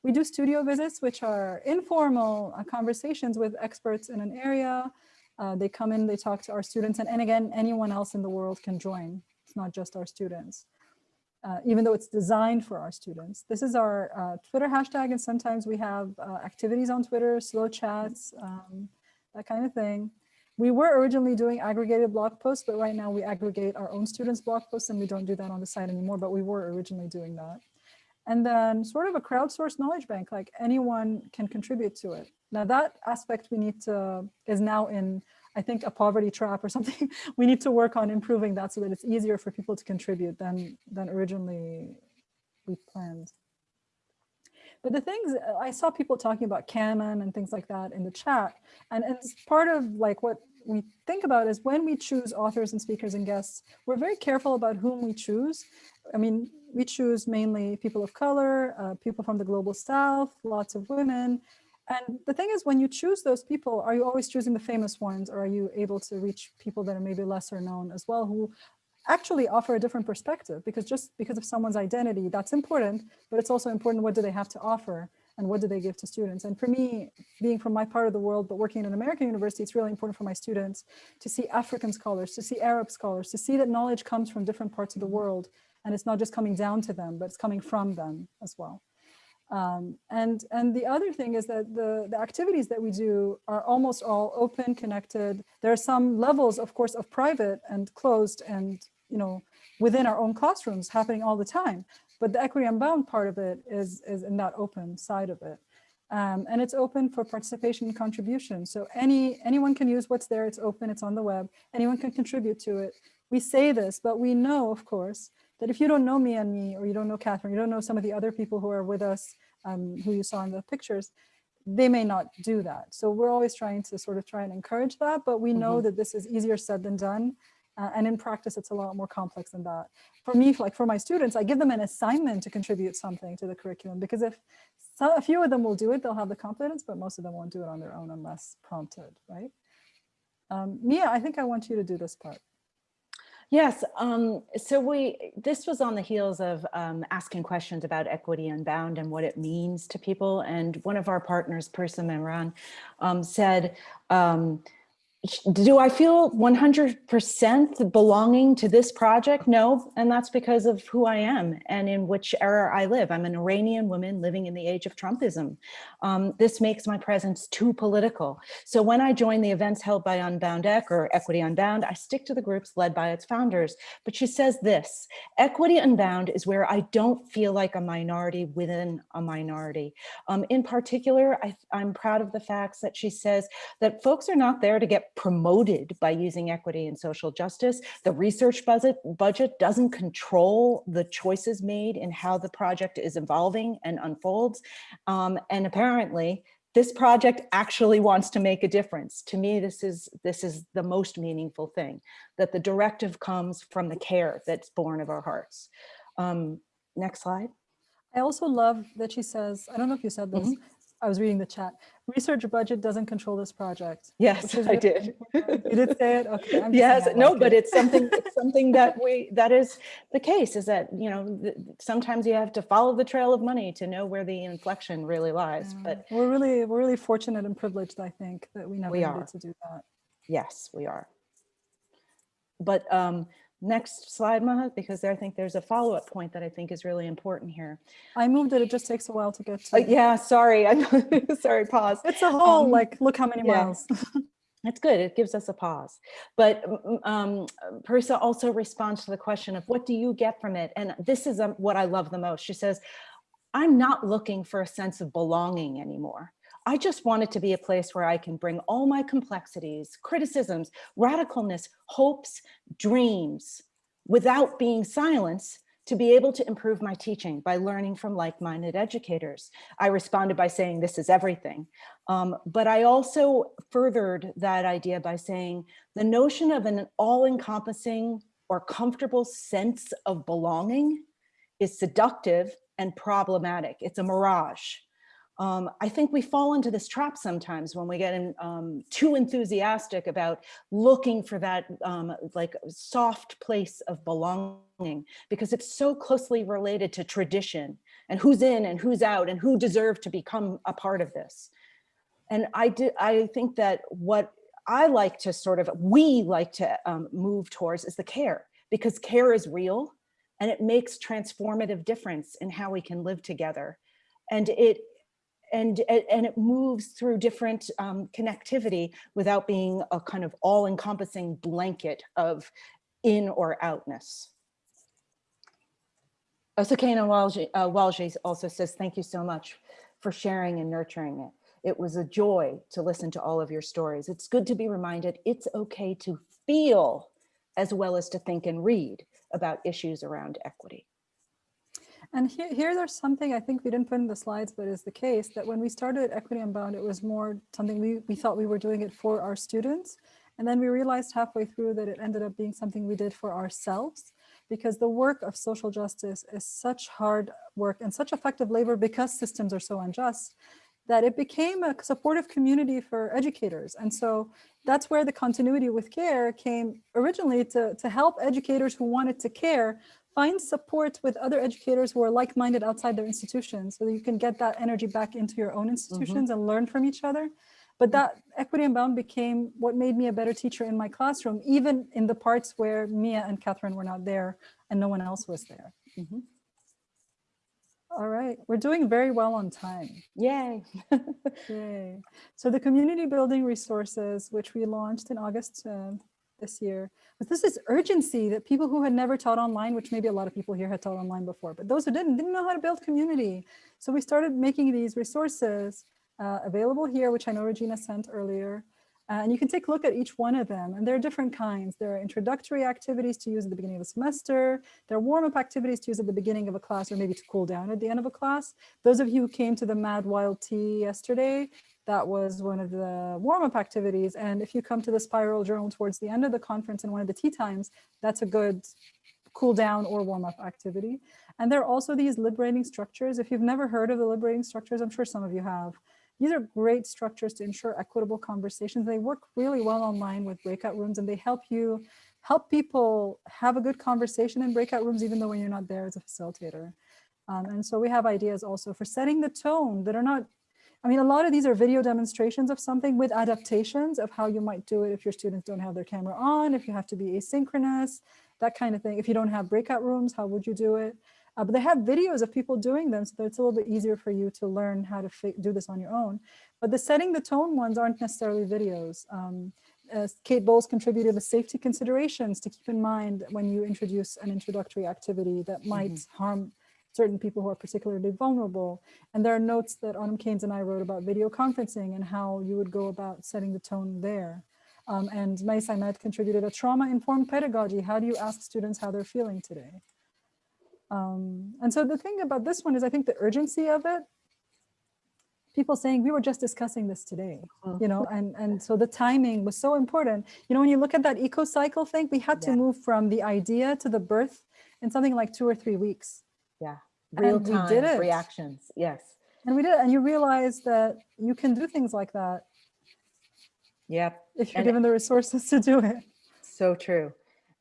We do studio visits, which are informal uh, conversations with experts in an area. Uh, they come in, they talk to our students, and, and again, anyone else in the world can join. It's not just our students uh, even though it's designed for our students. This is our uh, Twitter hashtag, and sometimes we have uh, activities on Twitter, slow chats, um, that kind of thing. We were originally doing aggregated blog posts, but right now we aggregate our own students' blog posts, and we don't do that on the site anymore, but we were originally doing that. And then sort of a crowdsourced knowledge bank, like anyone can contribute to it. Now that aspect we need to, is now in I think a poverty trap or something. [laughs] we need to work on improving that so that it's easier for people to contribute than than originally we planned. But the things I saw people talking about canon and things like that in the chat, and, and part of like what we think about is when we choose authors and speakers and guests, we're very careful about whom we choose. I mean, we choose mainly people of color, uh, people from the global south, lots of women, and the thing is, when you choose those people, are you always choosing the famous ones or are you able to reach people that are maybe lesser known as well who actually offer a different perspective? Because just because of someone's identity, that's important, but it's also important what do they have to offer and what do they give to students? And for me, being from my part of the world, but working in an American university, it's really important for my students to see African scholars, to see Arab scholars, to see that knowledge comes from different parts of the world and it's not just coming down to them, but it's coming from them as well. Um, and, and the other thing is that the, the activities that we do are almost all open, connected. There are some levels, of course, of private and closed and, you know, within our own classrooms happening all the time. But the equity unbound part of it is, is in that open side of it. Um, and it's open for participation and contribution. So any anyone can use what's there. It's open. It's on the web. Anyone can contribute to it. We say this, but we know, of course, that if you don't know me and me, or you don't know Catherine, you don't know some of the other people who are with us, um, who you saw in the pictures, they may not do that. So we're always trying to sort of try and encourage that, but we know that this is easier said than done. Uh, and in practice, it's a lot more complex than that. For me, like for my students, I give them an assignment to contribute something to the curriculum because if so, a few of them will do it, they'll have the confidence, but most of them won't do it on their own unless prompted, right? Um, Mia, I think I want you to do this part. Yes, um, so we, this was on the heels of um, asking questions about Equity Unbound and what it means to people. And one of our partners, Parisa Mehran, um, said, um, do I feel 100% belonging to this project? No, and that's because of who I am and in which era I live. I'm an Iranian woman living in the age of Trumpism. Um, this makes my presence too political. So when I join the events held by Unbound Eq or Equity Unbound, I stick to the groups led by its founders. But she says this, Equity Unbound is where I don't feel like a minority within a minority. Um, in particular, I, I'm proud of the facts that she says that folks are not there to get promoted by using equity and social justice. The research budget, budget doesn't control the choices made in how the project is evolving and unfolds. Um, and apparently, this project actually wants to make a difference. To me, this is this is the most meaningful thing, that the directive comes from the care that's born of our hearts. Um, next slide. I also love that she says, I don't know if you said this, Mm-hmm. I was reading the chat. Research budget doesn't control this project. Yes, I did. You did say it? Okay. I'm Yes, no, like but it. it's something, it's something that we, that is the case is that, you know, sometimes you have to follow the trail of money to know where the inflection really lies, but We're really, we're really fortunate and privileged, I think, that we never We needed are. to do that. yes, we are. But um, next slide, Maha, because I think there's a follow-up point that I think is really important here. I moved it, it just takes a while to get Uh, to. Yeah, sorry, I'm [laughs] sorry, pause. It's a whole, Um, like, look how many yeah. miles. [laughs] That's good. It gives us a pause. But um, Parisa also responds to the question of what do you get from it? And this is um, what I love the most. She says, I'm not looking for a sense of belonging anymore. I just want it to be a place where I can bring all my complexities, criticisms, radicalness, hopes, dreams, without being silenced, to be able to improve my teaching by learning from like-minded educators. I responded by saying, this is everything. Um, but I also furthered that idea by saying the notion of an all-encompassing or comfortable sense of belonging is seductive and problematic. It's a mirage. Um, I think we fall into this trap sometimes when we get in, um, too enthusiastic about looking for that um, like soft place of belonging because it's so closely related to tradition and who's in and who's out and who deserve to become a part of this. And I did, I think that what I like to sort of, we like to um, move towards is the care because care is real and it makes transformative difference in how we can live together. And it, and, and it moves through different um, connectivity without being a kind of all encompassing blanket of in or outness. Osakana Walji, uh, also says, thank you so much for sharing and nurturing it. It was a joy to listen to all of your stories. It's good to be reminded it's okay to feel as well as to think and read about issues around equity. And here, here there's something I think we didn't put in the slides, but is the case that when we started Equity Unbound, it was more something we, we thought we were doing it for our students. And then we realized halfway through that it ended up being something we did for ourselves because the work of social justice is such hard work and such affective labor because systems are so unjust that it became a supportive community for educators. And so that's where the continuity with care came originally to, to help educators who wanted to care find support with other educators who are like-minded outside their institutions so that you can get that energy back into your own institutions and learn from each other. But that Equity Unbound became what made me a better teacher in my classroom, even in the parts where Mia and Catherine were not there and no one else was there. Mhm. All right, we're doing very well on time. Yay. [laughs] Yay. So the community building resources, which we launched in August uh, this year, but this is urgency that people who had never taught online, which maybe a lot of people here had taught online before, but those who didn't, didn't know how to build community. So we started making these resources uh, available here, which I know Regina sent earlier. Uh, and you can take a look at each one of them. And there are different kinds. There are introductory activities to use at the beginning of a semester. There are warm-up activities to use at the beginning of a class or maybe to cool down at the end of a class. Those of you who came to the Mad Wild Tea yesterday, that was one of the warm-up activities. And if you come to the Spiral Journal towards the end of the conference in one of the tea times, that's a good cool down or warm up activity. And there are also these liberating structures. If you've never heard of the liberating structures, I'm sure some of you have. These are great structures to ensure equitable conversations. They work really well online with breakout rooms and they help you help people have a good conversation in breakout rooms, even though when you're not there as a facilitator. Um, and so we have ideas also for setting the tone that are not, I mean, a lot of these are video demonstrations of something with adaptations of how you might do it if your students don't have their camera on, if you have to be asynchronous, that kind of thing. If you don't have breakout rooms, how would you do it? Uh, but they have videos of people doing them, so it's a little bit easier for you to learn how to do this on your own. But the setting the tone ones aren't necessarily videos. Um, Kate Bowles contributed the safety considerations to keep in mind when you introduce an introductory activity that might mm -hmm. harm certain people who are particularly vulnerable. And there are notes that Autumm Caines and I wrote about video conferencing and how you would go about setting the tone there. Um, and Mays Imad contributed a trauma-informed pedagogy. How do you ask students how they're feeling today? Um, and so the thing about this one is I think the urgency of it, people saying we were just discussing this today, you know, and, and so the timing was so important. You know, when you look at that eco cycle thing, we had to move from the idea to the birth in something like two or three weeks. Yeah, real and time we did it. reactions, yes. And we did it, and you realize that you can do things like that. Yep. If you're and given the resources to do it. So true.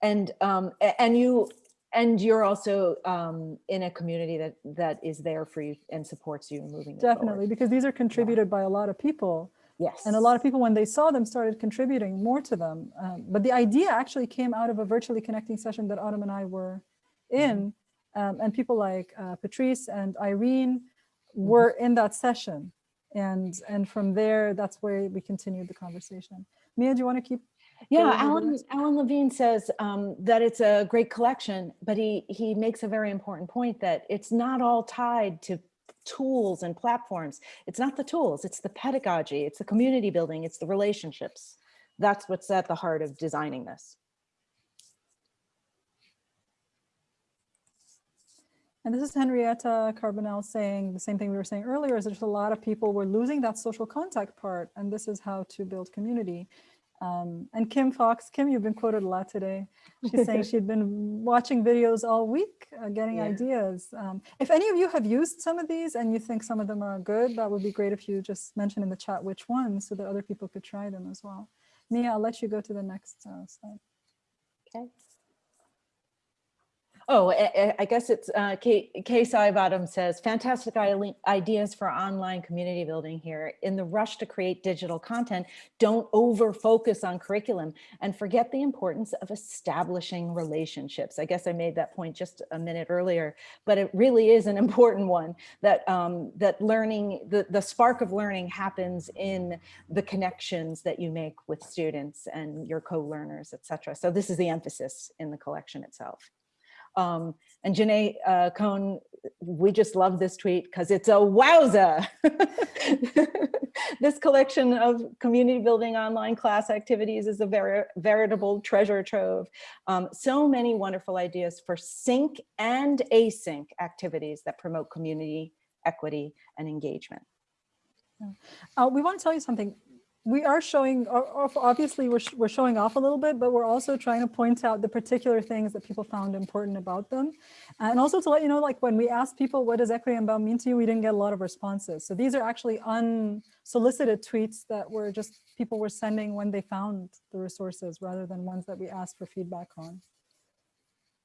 And um, and you and you're also um, in a community that that is there for you and supports you moving definitely because these are contributed yeah. by a lot of people. Yes. And a lot of people when they saw them started contributing more to them um, but the idea actually came out of a virtually connecting session that Autumm and i were in um, and people like uh, patrice and irene mm-hmm. were in that session. And and from there that's where we continued the conversation. Mia do you want to keep yeah, Alan, Alan Levine says um, that it's a great collection, but he, he makes a very important point that it's not all tied to tools and platforms. It's not the tools, it's the pedagogy, it's the community building, it's the relationships. That's what's at the heart of designing this. And this is Henrietta Carbonell saying the same thing we were saying earlier, is there's a lot of people were losing that social contact part, and this is how to build community. Um, and Kim Fox, Kim, you've been quoted a lot today. She's saying [laughs] she'd been watching videos all week, uh, getting yeah. ideas. Um, if any of you have used some of these and you think some of them are good, that would be great if you just mention in the chat which ones so that other people could try them as well. Mia, I'll let you go to the next uh, slide. Okay. Oh, I guess it's uh, Kay, Kay Bottom says, fantastic ideas for online community building here. In the rush to create digital content, don't over focus on curriculum and forget the importance of establishing relationships. I guess I made that point just a minute earlier, but it really is an [laughs] important one that um, that learning, the, the spark of learning happens in the connections that you make with students and your co-learners, etc. So this is the emphasis in the collection itself. Um, and Janae uh, Cohn, we just love this tweet because it's a wowza. [laughs] this collection of community building online class activities is a ver veritable treasure trove. Um, so many wonderful ideas for sync and async activities that promote community equity and engagement. Uh, we want to tell you something we are showing obviously we're, we're showing off a little bit but we're also trying to point out the particular things that people found important about them. And also to let you know like when we asked people what does equity unbound mean to you? we didn't get a lot of responses. So these are actually unsolicited tweets that were just people were sending when they found the resources rather than ones that we asked for feedback on.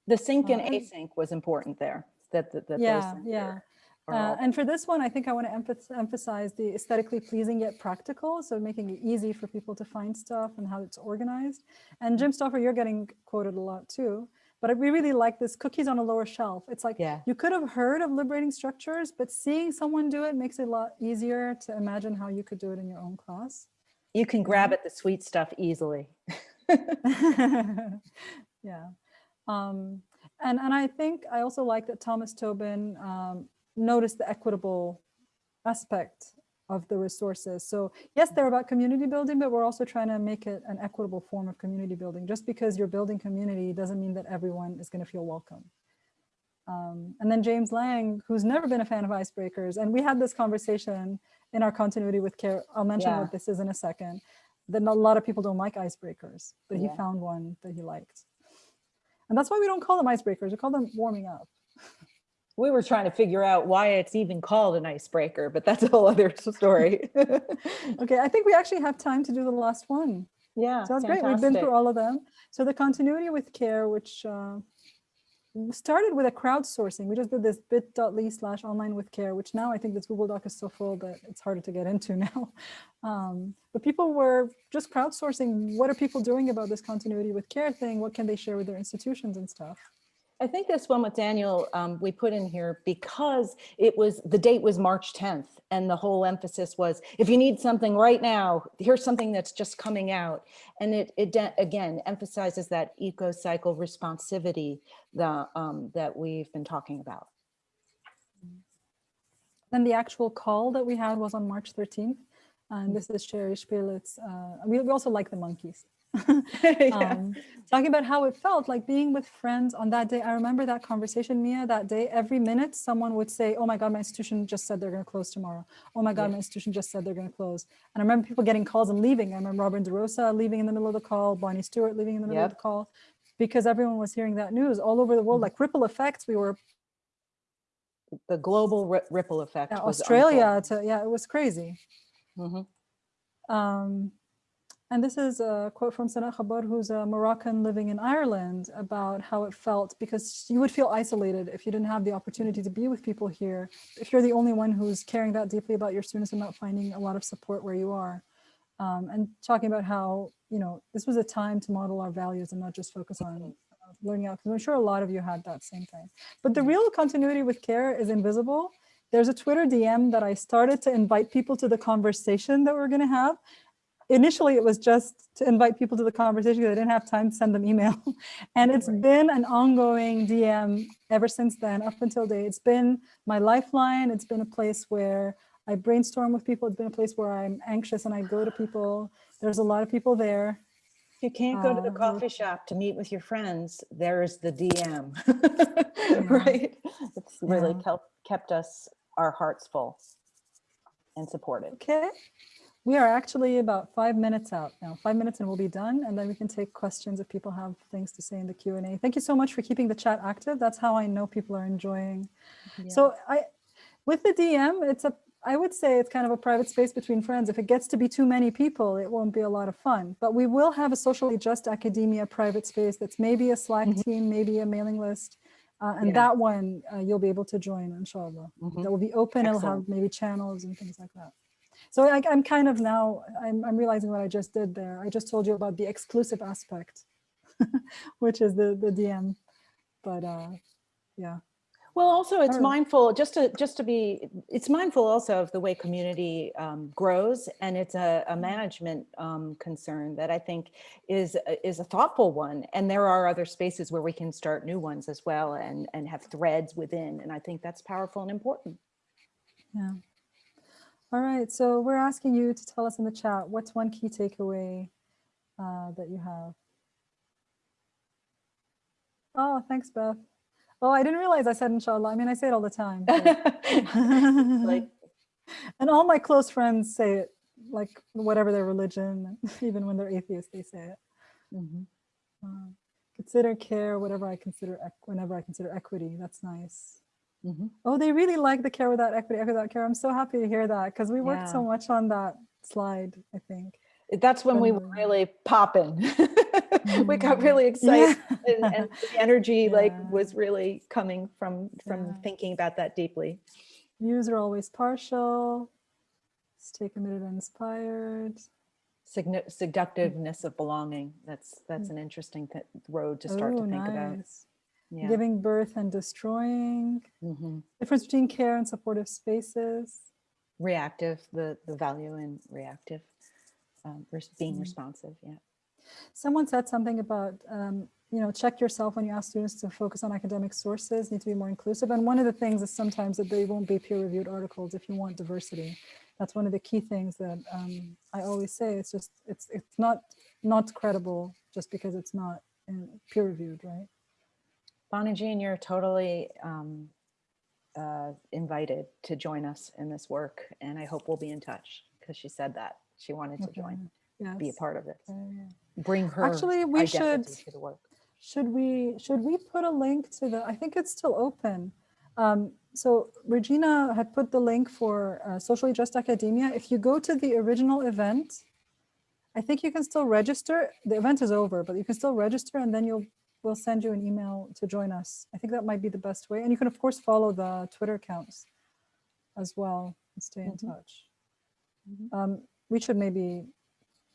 The sync and uh, async was important there that, that, that yeah yeah uh, and for this one, I think I want to emphasize the aesthetically pleasing yet practical. So making it easy for people to find stuff and how it's organized. And Jim Stoffer, you're getting quoted a lot too. But we really like this cookies on a lower shelf. It's like yeah. you could have heard of liberating structures, but seeing someone do it makes it a lot easier to imagine how you could do it in your own class. You can grab at the sweet stuff easily. [laughs] yeah. Um, and, and I think I also like that Thomas Tobin um, notice the equitable aspect of the resources. So yes, they're about community building, but we're also trying to make it an equitable form of community building. Just because you're building community doesn't mean that everyone is going to feel welcome. Um, and then James Lang, who's never been a fan of icebreakers, and we had this conversation in our continuity with care. I'll mention Yeah. what this is in a second. That a lot of people don't like icebreakers, but he Yeah. found one that he liked. And that's why we don't call them icebreakers, we call them warming up. [laughs] We were trying to figure out why it's even called an icebreaker, but that's a whole other story. [laughs] Okay, I think we actually have time to do the last one. Yeah. So that's great. We've been through all of them. So the continuity with care, which uh, started with a crowdsourcing. We just did this bit.ly slash online with care, which now I think this Google Doc is so full that it's harder to get into [laughs] now. Um, but people were just crowdsourcing. What are people doing about this continuity with care thing? What can they share with their institutions and stuff? I think this one with Daniel, um, we put in here because it was, the date was March 10th. And the whole emphasis was, if you need something right now, here's something that's just coming out. And it, it again, emphasizes that eco cycle responsivity the, um, that we've been talking about. Then the actual call that we had was on March 13th. And this is Sherri Spelic. Uh, we, we also like the monkeys. [laughs] [laughs] Yeah. um, talking about how it felt like being with friends on that day. I remember that conversation, Mia, that day. Every minute, someone would say, Oh my God, my institution just said they're going to close tomorrow. Oh my God, Yeah. my institution just said they're going to close. And I remember people getting calls and leaving. I remember Robin DeRosa leaving in the middle of the call, Bonnie Stewart leaving in the middle of the call, because everyone was hearing that news all over the world, like ripple effects. We were The global ripple effect. was Australia to, yeah, it was crazy. unfolding. Um, and this is a quote from Sana Khabar, who's a Moroccan living in Ireland, about how it felt because you would feel isolated if you didn't have the opportunity to be with people here. If you're the only one who's caring that deeply about your students and not finding a lot of support where you are. Um, and talking about how, you know, this was a time to model our values and not just focus on learning out. Because I'm sure a lot of you had that same thing. But the real continuity with care is invisible. There's a Twitter DM that I started to invite people to the conversation that we're going to have initially it was just to invite people to the conversation because I didn't have time to send them email. [laughs] and it's Right. been an ongoing DM ever since then, up until date. It's been my lifeline. It's been a place where I brainstorm with people. It's been a place where I'm anxious and I go to people. There's a lot of people there. If you can't go to the Uh, coffee shop to meet with your friends, there's the DM, [laughs] Yeah. right? It's really Yeah. kept, kept us, our hearts full and supported. Okay. We are actually about five minutes out now. Five minutes and we'll be done. And then we can take questions if people have things to say in the Q&A. Thank you so much for keeping the chat active. That's how I know people are enjoying So I, with the DM, it's a, I would say it's kind of a private space between friends. If it gets to be too many people, it won't be a lot of fun. But we will have a socially just academia private space that's maybe a Slack team, maybe a mailing list. Uh, and Yeah. that one uh, you'll be able to join, inshallah. Mhm. That will be open. It'll have maybe channels and things like that. So I, I'm kind of now, I'm, I'm realizing what I just did there. I just told you about the exclusive aspect, [laughs] which is the, the DM. But uh, yeah. Well, also it's mindful, just to, just to be, it's mindful also of the way community um, grows and it's a, a management um, concern that I think is, is a thoughtful one. And there are other spaces where we can start new ones as well and, and have threads within. And I think that's powerful and important. Yeah. All right. So we're asking you to tell us in the chat what's one key takeaway uh, that you have. Oh, thanks, Beth. Oh, I didn't realize I said inshallah. I mean, I say it all the time. [laughs] Like, and all my close friends say it, like whatever their religion, [laughs] even when they're atheists, they say it. mhm. Uh, consider care, whatever I consider, whenever I consider equity. That's nice. Mhm. Oh, they really like the care without equity, equity without care. I'm so happy to hear that because we worked so much on that slide, I think. That's when we were really popping. [laughs] We got Mm. really excited Yeah. and, and the energy [laughs] like was really coming from, from Yeah. thinking about that deeply. Views are always partial. Stay committed and inspired. Signi- Seductiveness of belonging. That's, that's an interesting road to start to Oh, think about. Yeah. Giving birth and destroying. Mhm. Difference between care and supportive spaces. Reactive, the, the value in reactive, um, being Mm. responsive. Yeah. Someone said something about, um, you know, check yourself when you ask students to focus on academic sources, need to be more inclusive. And one of the things is sometimes that they won't be peer-reviewed articles if you want diversity. That's one of the key things that um, I always say. It's just, it's it's not not credible just because it's not peer-reviewed, right? Bonnie Jean, you're totally um, uh, invited to join us in this work, and I hope we'll be in touch because she said that she wanted to join, Yes. be a part of it, Okay, yeah. bring her Actually, we should- to the work. Should we, should we put a link to the, I think it's still open. Um, so Regina had put the link for uh, Socially Just Academia. If you go to the original event, I think you can still register. The event is over, but you can still register and then you'll, we'll send you an email to join us. I think that might be the best way. And you can of course follow the Twitter accounts as well and stay in Mhm. touch. Mhm. Um, we should maybe,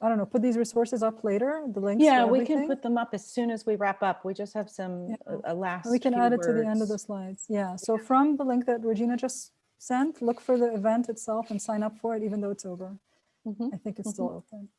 I don't know, put these resources up later, the links. Yeah, we can put them up as soon as we wrap up. We just have some, Yeah. a- a last We can add it to the end of the slides. Yeah, so from the link that Regina just sent, look for the event itself and sign up for it, even though it's over. Mhm. I think it's still open.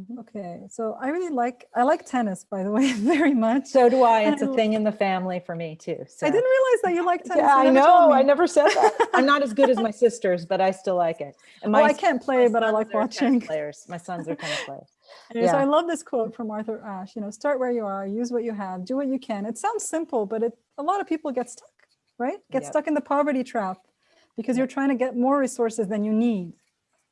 Mhm. Okay, so I really like, I like tennis, by the [laughs] way, very much. So do I. It's a thing in the family for me too. So. I didn't realize that you like tennis. Yeah, I know. I never said that. I'm not as good as my [laughs] sisters, but I still like it. And Well, I can't play, but I like watching. Players. My sons are tennis players. [laughs] Anyway, So. I love this quote from Arthur Ashe, you know, start where you are, use what you have, do what you can. It sounds simple, but it, a lot of people get stuck, right? Get Yep. stuck in the poverty trap because you're trying to get more resources than you need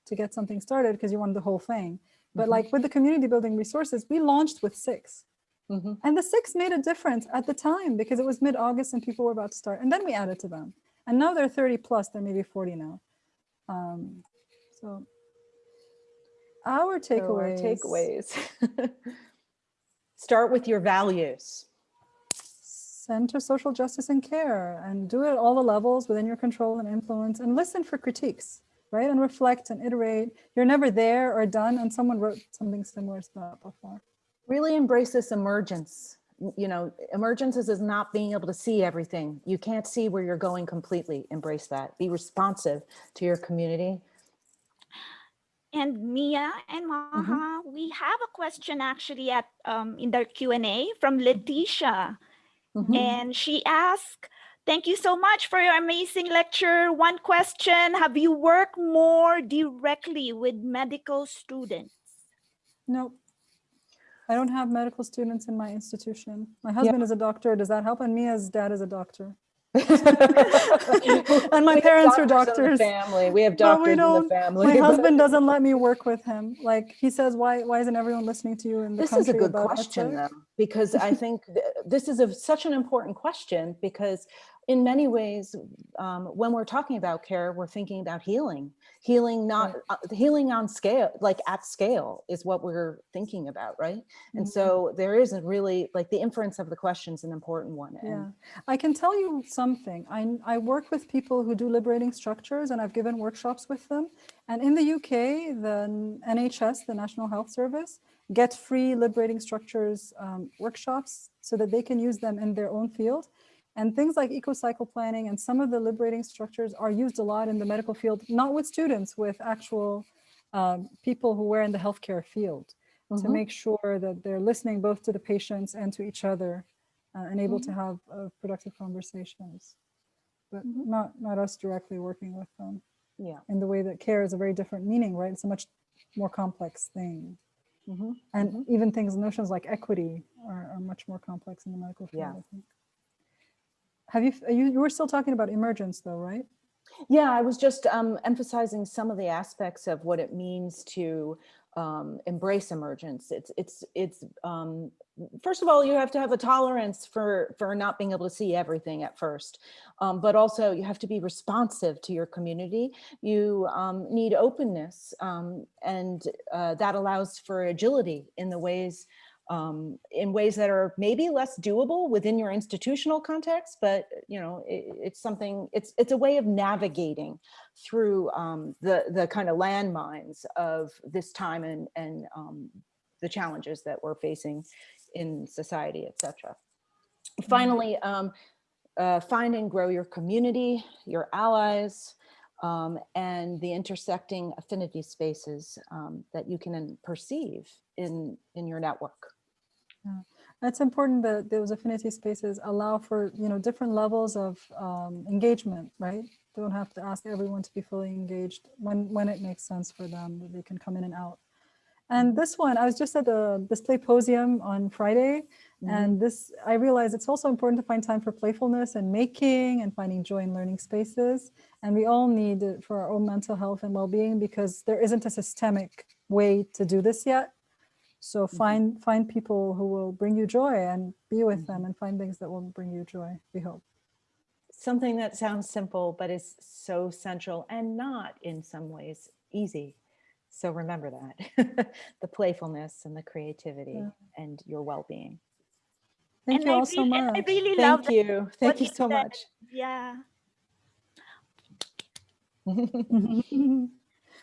to get something started because you want the whole thing. But Mhm. like with the community building resources, we launched with six Mhm. and the six made a difference at the time because it was mid-August and people were about to start. And then we added to them. And now they're 30 plus, they're maybe 40 now. Um, so our So our takeaways. takeaways. [laughs] Start with your values. center social justice and care and do it at all the levels within your control and influence and listen for critiques right and reflect and iterate you're never there or done and someone wrote something similar to that before Really embrace this emergence. You know, emergence is, is not being able to see everything. You can't see where you're going completely. Embrace that. Be responsive to your community. And Mia and Maha, we have a question actually at um, in their Q and A from Letitia, Mhm. and she asked, "Thank you so much for your amazing lecture. One question: Have you worked more directly with medical students?" No, i don't have medical students in my institution. My husband is a doctor. Does that help? And mia's dad is a doctor. [laughs] And my We have parents are doctors Family. We have But we doctors in the don't- family. my [laughs] husband doesn't let me work with him. Like he says why why isn't everyone listening to you in the This country is a good question, though, because I [laughs] think th- this is a, such an important question because in many ways, um, when we're talking about care, we're thinking about healing, healing, not uh, healing on scale, like at scale is what we're thinking about, right? And Mhm. so there isn't really like the inference of the question is an important one. Yeah, And I can tell you something. I I work with people who do liberating structures and I've given workshops with them. And in the UK, the NHS, the National Health Service, get free liberating structures um, workshops so that they can use them in their own field. And things like eco-cycle planning and some of the liberating structures are used a lot in the medical field, not with students, with actual um, people who were in the healthcare field to Mhm. make sure that they're listening both to the patients and to each other uh, and able Mm-hmm. to have uh, productive conversations. But Mhm. not, not us directly working with them yeah. in the way that care is a very different meaning, right? It's a much more complex thing. mhm. And even things, notions like equity are, are much more complex in the medical field, Yeah. I think. Have you, you, you were still talking about emergence though, right? Yeah, I was just um, emphasizing some of the aspects of what it means to um, embrace emergence. It's it's it's um, first of all, you have to have a tolerance for for not being able to see everything at first, um, but also you have to be responsive to your community. You um, need openness, um, and uh, that allows for agility in the ways um, in ways that are maybe less doable within your institutional context, but you know, it, it's something, it's, it's a way of navigating through um, the, the kind of landmines of this time and, and um, the challenges that we're facing in society, et cetera. Finally, um, uh, find and grow your community, your allies, um, and the intersecting affinity spaces um, that you can perceive in, in your network. It's important that those affinity spaces allow for, you know, different levels of um, engagement, right? They Don't have to ask everyone to be fully engaged when, when it makes sense for them, that they can come in and out. And this one, I was just at the display posium on Friday, Mhm. and this, I realized it's also important to find time for playfulness and making and finding joy in learning spaces. And we all need it for our own mental health and well-being because there isn't a systemic way to do this yet. So mm-hmm. find find people who will bring you joy and be with them mm-hmm. and find things that will bring you joy, we hope. Something that sounds simple, but is so central and not in some ways easy. So remember that, [laughs] the playfulness and the creativity Yeah. and your well-being. Thank And you I all so really- and much. I really love Thank you. Thank what you so much. Yeah. [laughs]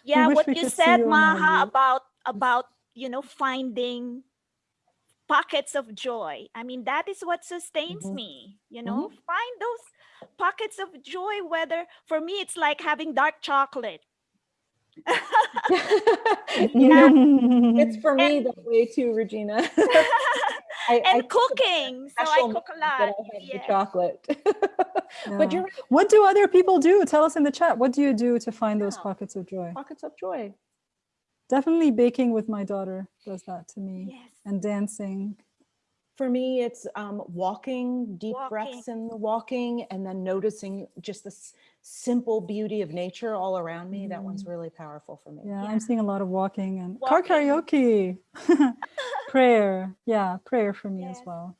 Yeah, what you said, you Maha, about about you know finding pockets of joy. I mean, that is what sustains Mhm. me. You know, find those pockets of joy. Whether for me, it's like having dark chocolate. [laughs] [laughs] Yeah, it's for me that way too, Regina. [laughs] I, I and think about cooking. So I special cook a moments that lot. I have the Yeah. chocolate. Yeah. But you're right, What do other people do? Tell us in the chat. What do you do to find those pockets of joy? pockets of joy. Definitely baking with my daughter does that to me Yes. and dancing. For me, it's um, walking, deep breaths Walking. in the walking, and then noticing just this simple beauty of nature all around me. That one's really powerful for me. Yeah, Yeah. I'm seeing a lot of walking and car karaoke. [laughs] prayer. Yeah, prayer for me as well.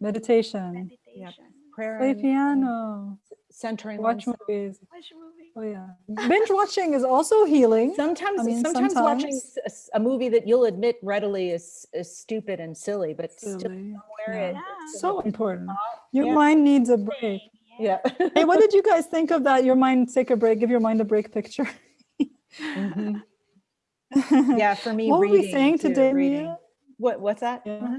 Meditation. Meditation. Prayer Play and- and piano. Centering Watch oneself. movies. Watch movie. Oh yeah. [laughs] Binge watching is also healing. Sometimes, I mean, sometimes, watching sometimes- s- s- a movie that you'll admit readily is, is stupid and silly, but still Silly. somewhere Yeah. it- Yeah. it's So gonna- important. Your Yeah. mind needs a break. Thing, yeah. yeah. Hey, what did you [laughs] guys think of that? Your mind take a break, give your mind a break picture. Mhm. [laughs] Yeah, for me, what were we reading saying too, today, reading. Mia? What, what's that? Yeah. Uh-huh.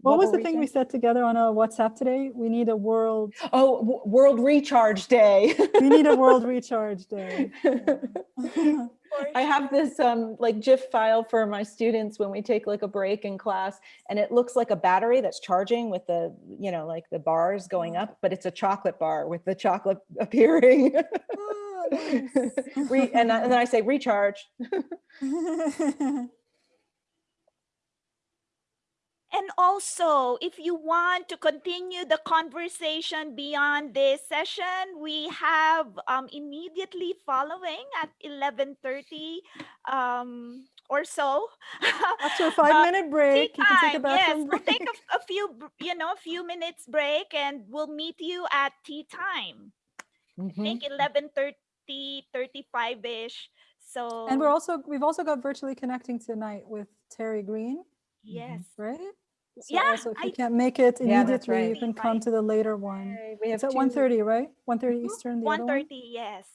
What, was the thing we said together on a WhatsApp today? We need a world. Oh, World Recharge Day. [laughs] We need a world [laughs] recharge day. Yeah. I have this um like GIF file for my students when we take like a break in class and it looks like a battery that's charging with the, you know, like the bars going up, but it's a chocolate bar with the chocolate [laughs] appearing. Oh, nice. Re- and, I- and then I say recharge. And also, if you want to continue the conversation beyond this session, we have um, immediately following at 11:30 um, or so. [laughs] After a five uh, break, you can take a bathroom Yes, we'll take a, a few, you know, a few minutes break, and we'll meet you at tea time. I Mhm. think 11:30, 35 ish. So And we're also we've also got virtually connecting tonight with Terry Greene, yes, right? So Yeah, also if you I- can't make it Yeah, that's immediately, you can come to the later one. Yay, We have It's at two- 1.30, right? 1.30 Eastern, the other one? 1:30. Yes.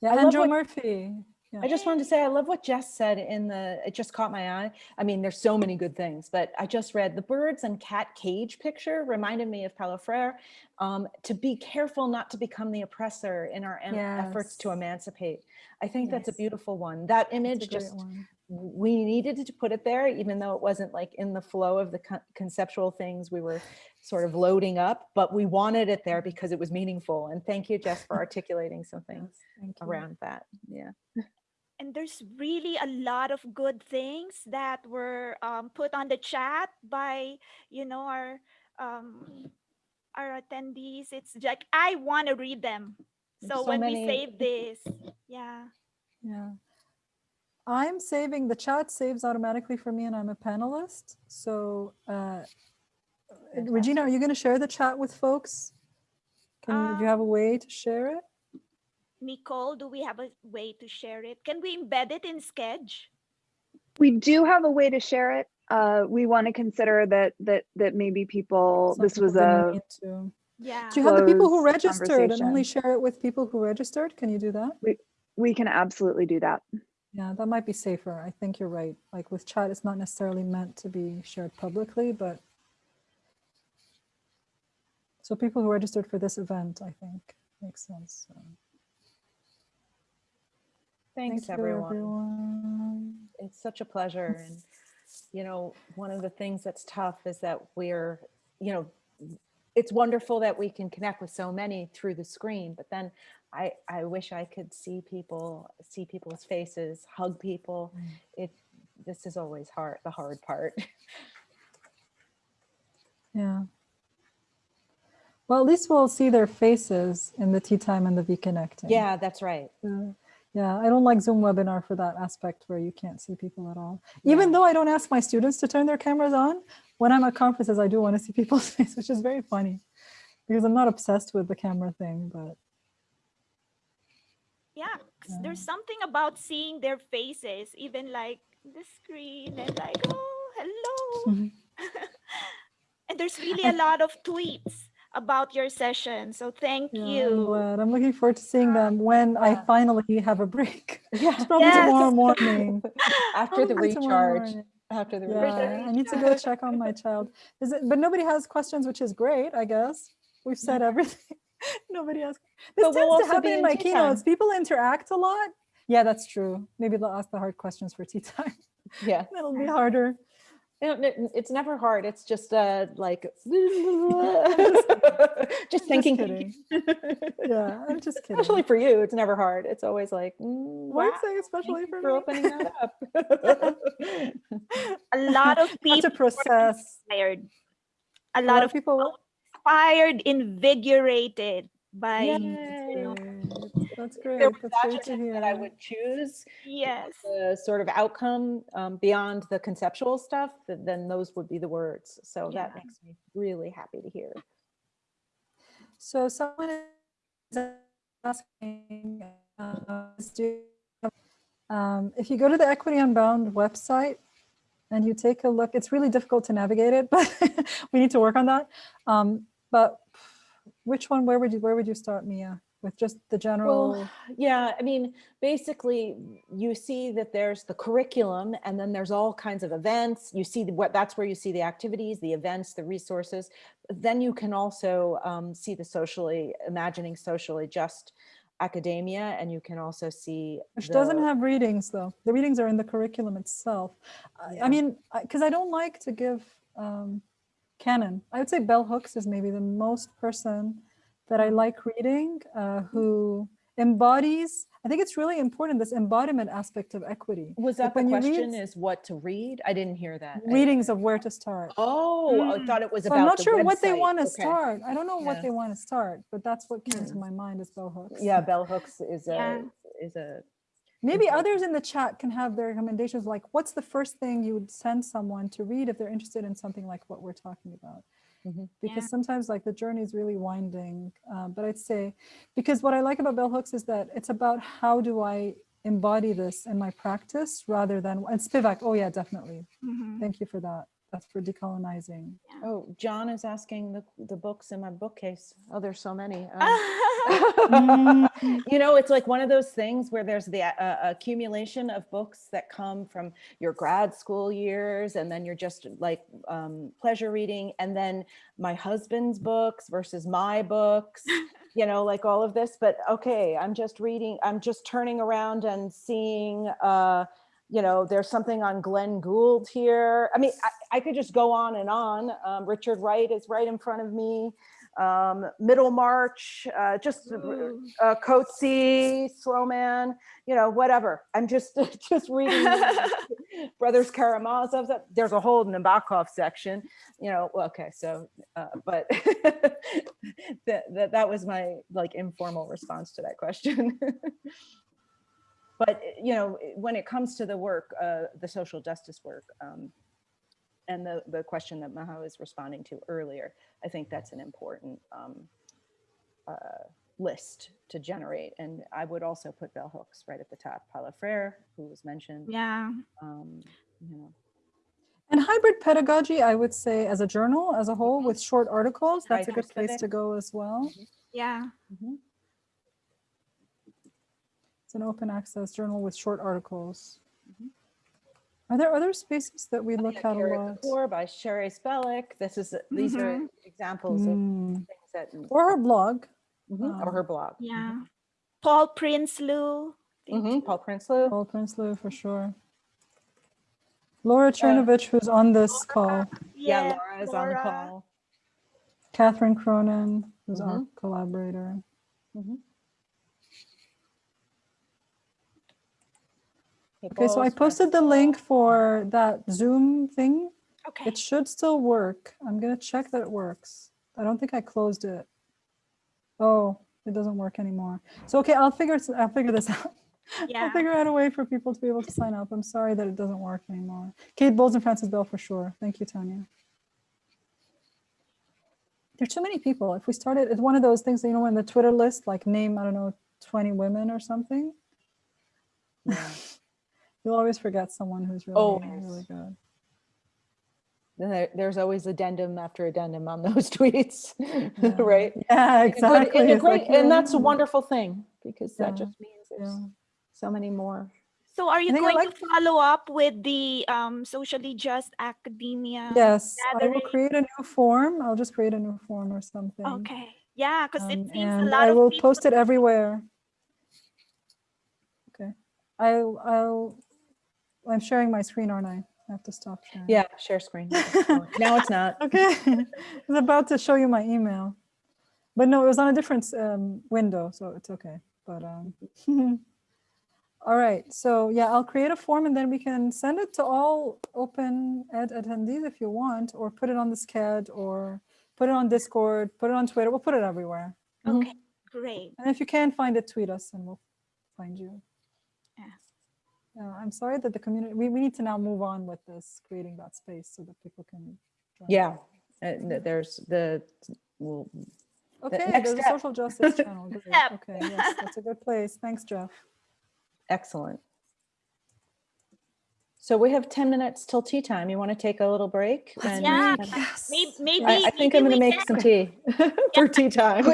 Yeah, I and what- Murphy. Yeah. I just wanted to say, I love what Jess said in the, it just caught my eye. I mean, there's so many good things, but I just read the birds and cat cage picture reminded me of Paulo Freire. Um, to be careful not to become the oppressor in our em- efforts to emancipate. I think that's a beautiful one. That image just, one. We needed to put it there, even though it wasn't like in the flow of the con- conceptual things we were sort of loading up, but we wanted it there because it was meaningful. And thank you, Jess, for articulating something [laughs] Yes, thank you. around that. Yeah. [laughs] and there's really a lot of good things that were um, put on the chat by you know our um, our attendees it's like i want to read them so so when many- we save this yeah Yeah. I'm saving, the chat saves automatically for me and I'm a panelist. So uh, Regina, are you going to share the chat with folks? Can you, do you have a way to share it? nicole do we have a way to share it can we embed it in sketch We do have a way to share it. Uh, we want to consider that that that maybe people Some this people was a need to. yeah Do you have the people who registered and only share it with people who registered? Can you do that? We we can absolutely do that. Yeah, that might be safer. I think you're right. Like with chat, it's not necessarily meant to be shared publicly, but so people who registered for this event, I think makes sense. So. Thanks, Thank everyone. everyone. It's such a pleasure. And, you know, one of the things that's tough is that we're, you know, it's wonderful that we can connect with so many through the screen, but then I, I wish I could see people, see people's faces, hug people. Mm. It, this is always hard, the hard part. [laughs] Yeah. Well, at least we'll see their faces in the tea time and the V connecting. Yeah, that's right. Yeah. Yeah, I don't like Zoom webinar for that aspect where you can't see people at all. Even though I don't ask my students to turn their cameras on, when I'm at conferences, I do want to see people's [laughs] face, which is very funny because I'm not obsessed with the camera thing, but Yeah, 'cause there's something about seeing their faces, even like the screen, and like, oh, hello. Mhm. [laughs] and there's really a [laughs] lot of tweets about your session. So thank yeah, I'm you. glad. I'm looking forward to seeing them when I finally have a break. [laughs] Yeah. It's probably Yes. tomorrow morning. After the recharge, after the Yeah, recharge. I need to go check on my child. Is it, but nobody has questions, which is great, I guess. We've said everything. [laughs] nobody has. This But we'll tends to happen in in my tea time. keynotes. People interact a lot. Yeah, that's true. Maybe they'll ask the hard questions for tea [laughs] time. Yeah. [laughs] It'll be harder. You know, n- It's never hard. It's just uh like just thinking. kidding. Yeah, I'm just kidding. Especially for you, it's never hard. It's always like, mm, Why wow, say thank especially for for me? opening that up. A lot of people to were process. inspired. A A lot of people. Inspired, invigorated by. That's great. there was That's great that I would choose yes. the sort of outcome um, beyond the conceptual stuff, then those would be the words. So that makes me really happy to hear. So someone is asking, uh, um, if you go to the Equity Unbound website and you take a look, it's really difficult to navigate it, [laughs] but we need to work on that. Um, but which one, where would you, where would you start, Mia? With just the general, Well, Yeah, I mean, basically, you see that there's the curriculum and then there's all kinds of events. You see what that's where you see the activities, the events, the resources. Then you can also um, see the socially, imagining socially just academia, and you can also see which doesn't have readings though. The readings are in the curriculum itself. I- Yeah. I mean, because I don't like to give um, canon. I would say Bell Hooks is maybe the most person that. I like reading uh, who embodies, I think it's really important, this embodiment aspect of equity. Was Like that the when you read question is what to read? I didn't hear that. Readings of where to start. Oh, I Mm. thought it was So about I'm not the sure what they want to Okay. start. I don't know what they want to start, but that's what came Hmm. to my mind is Bell Hooks. Yeah, Bell Hooks is a, Yeah. is a, Maybe others in the chat can have their recommendations, like what's the first thing you would send someone to read if they're interested in something like what we're talking about? Mhm. Because Yeah. sometimes like the journey is really winding. uh, but I'd say, because what I like about Bell Hooks is that it's about how do I embody this in my practice rather than, and Spivak, oh yeah, definitely. Mhm. Thank you for that. That's for decolonizing. oh, John is asking the, the books in my bookcase. Oh, there's so many. Um, [laughs] Mm. you know, it's like one of those things where there's the uh, accumulation of books that come from your grad school years, and then you're just like um, pleasure reading, and then my husband's books versus my books, [laughs] you know, like all of this. But okay, I'm just reading, I'm just turning around and seeing. Uh, you know, there's something on Glenn Gould here. I mean, I, I could just go on and on. Um, Richard Wright is right in front of me. Um, Middlemarch, uh, just uh, Coetzee, Slow Man, you know, whatever. I'm just [laughs] just reading [laughs] Brothers Karamazov. There's a whole Nabokov section, you know. Okay, so, uh, but [laughs] that, that that was my like informal response to that question. But you know, when it comes to the work, uh, the social justice work, um, and the the question that Maha was responding to earlier, I think that's an important. Um, uh, list to generate. And I would also put bell hooks right at the top. Paulo Freire, who was mentioned, yeah. um, you know, And hybrid pedagogy, I would say as a journal as a whole with short articles, that's a good place to go as well. Yeah. mhm. It's an open access journal with short articles. Mhm. Are there other spaces that we look at a lot? Couture by Sherri Spelic. This is, these are Mhm. examples of Mm. things that, Or her blog. Mhm, or um, her blog. Yeah. Paul Prinsloo. Thank Mhm, you. Paul Prinsloo. Paul Prinsloo for sure. Laura Czerniewicz, who's on this call. Yeah, Yes, Laura is on the call. Catherine Cronin, who's our Mhm. collaborator. Okay, so I posted the link for that Zoom thing. Okay. It should still work. I'm gonna check that it works. I don't think I closed it. Oh, it doesn't work anymore. So, okay, I'll figure, I'll figure this [laughs] out. Yeah. I'll figure out a way for people to be able to sign up. I'm sorry that it doesn't work anymore. Kate Bowles and Frances Bell for sure. Thank you, Tanya. There are too many people. If we started, it's one of those things, that, you know, in the Twitter list, like name, I don't know, 20 women or something. Yeah. You'll always forget someone who's really, really good. Then there- There's always addendum after addendum on [laughs] those tweets, [laughs] right? Yeah, In a good- exactly. in a It's like, And that's a wonderful thing because that just means there's yeah. so many more. So are you going like- to follow up with the um, socially just academia? Yes, I will create a new form. I'll just create a new form or something. Okay. Yeah, because it um, seems a and lot I will post it everywhere. Okay. I'll, I'll, I'm sharing my screen, aren't I? I have to stop sharing. Yeah, share screen. [laughs] Now it's not. [laughs] Okay. I was about to show you my email. But no, it was on a different um, window, so it's okay. But um, [laughs] all right. So yeah, I'll create a form and then we can send it to all open ed attendees if you want, or put it on the Sched or put it on Discord, put it on Twitter. We'll put it everywhere. Mhm. Okay, great. And if you can't find it, tweet us and we'll find you. Yeah. Yeah, I'm sorry that the community, we, we need to now move on with this, creating that space so that people can. Yeah. uh, There's the, well, Okay, next there's a social justice [laughs] channel. Great. Okay, yes, that's a good place. Thanks, Jeff. excellent. So we have 10 minutes till tea time. You want to take a little break? and- Yeah. Yes. Maybe, maybe I, I think maybe I'm going to make can- some tea [laughs] for tea time.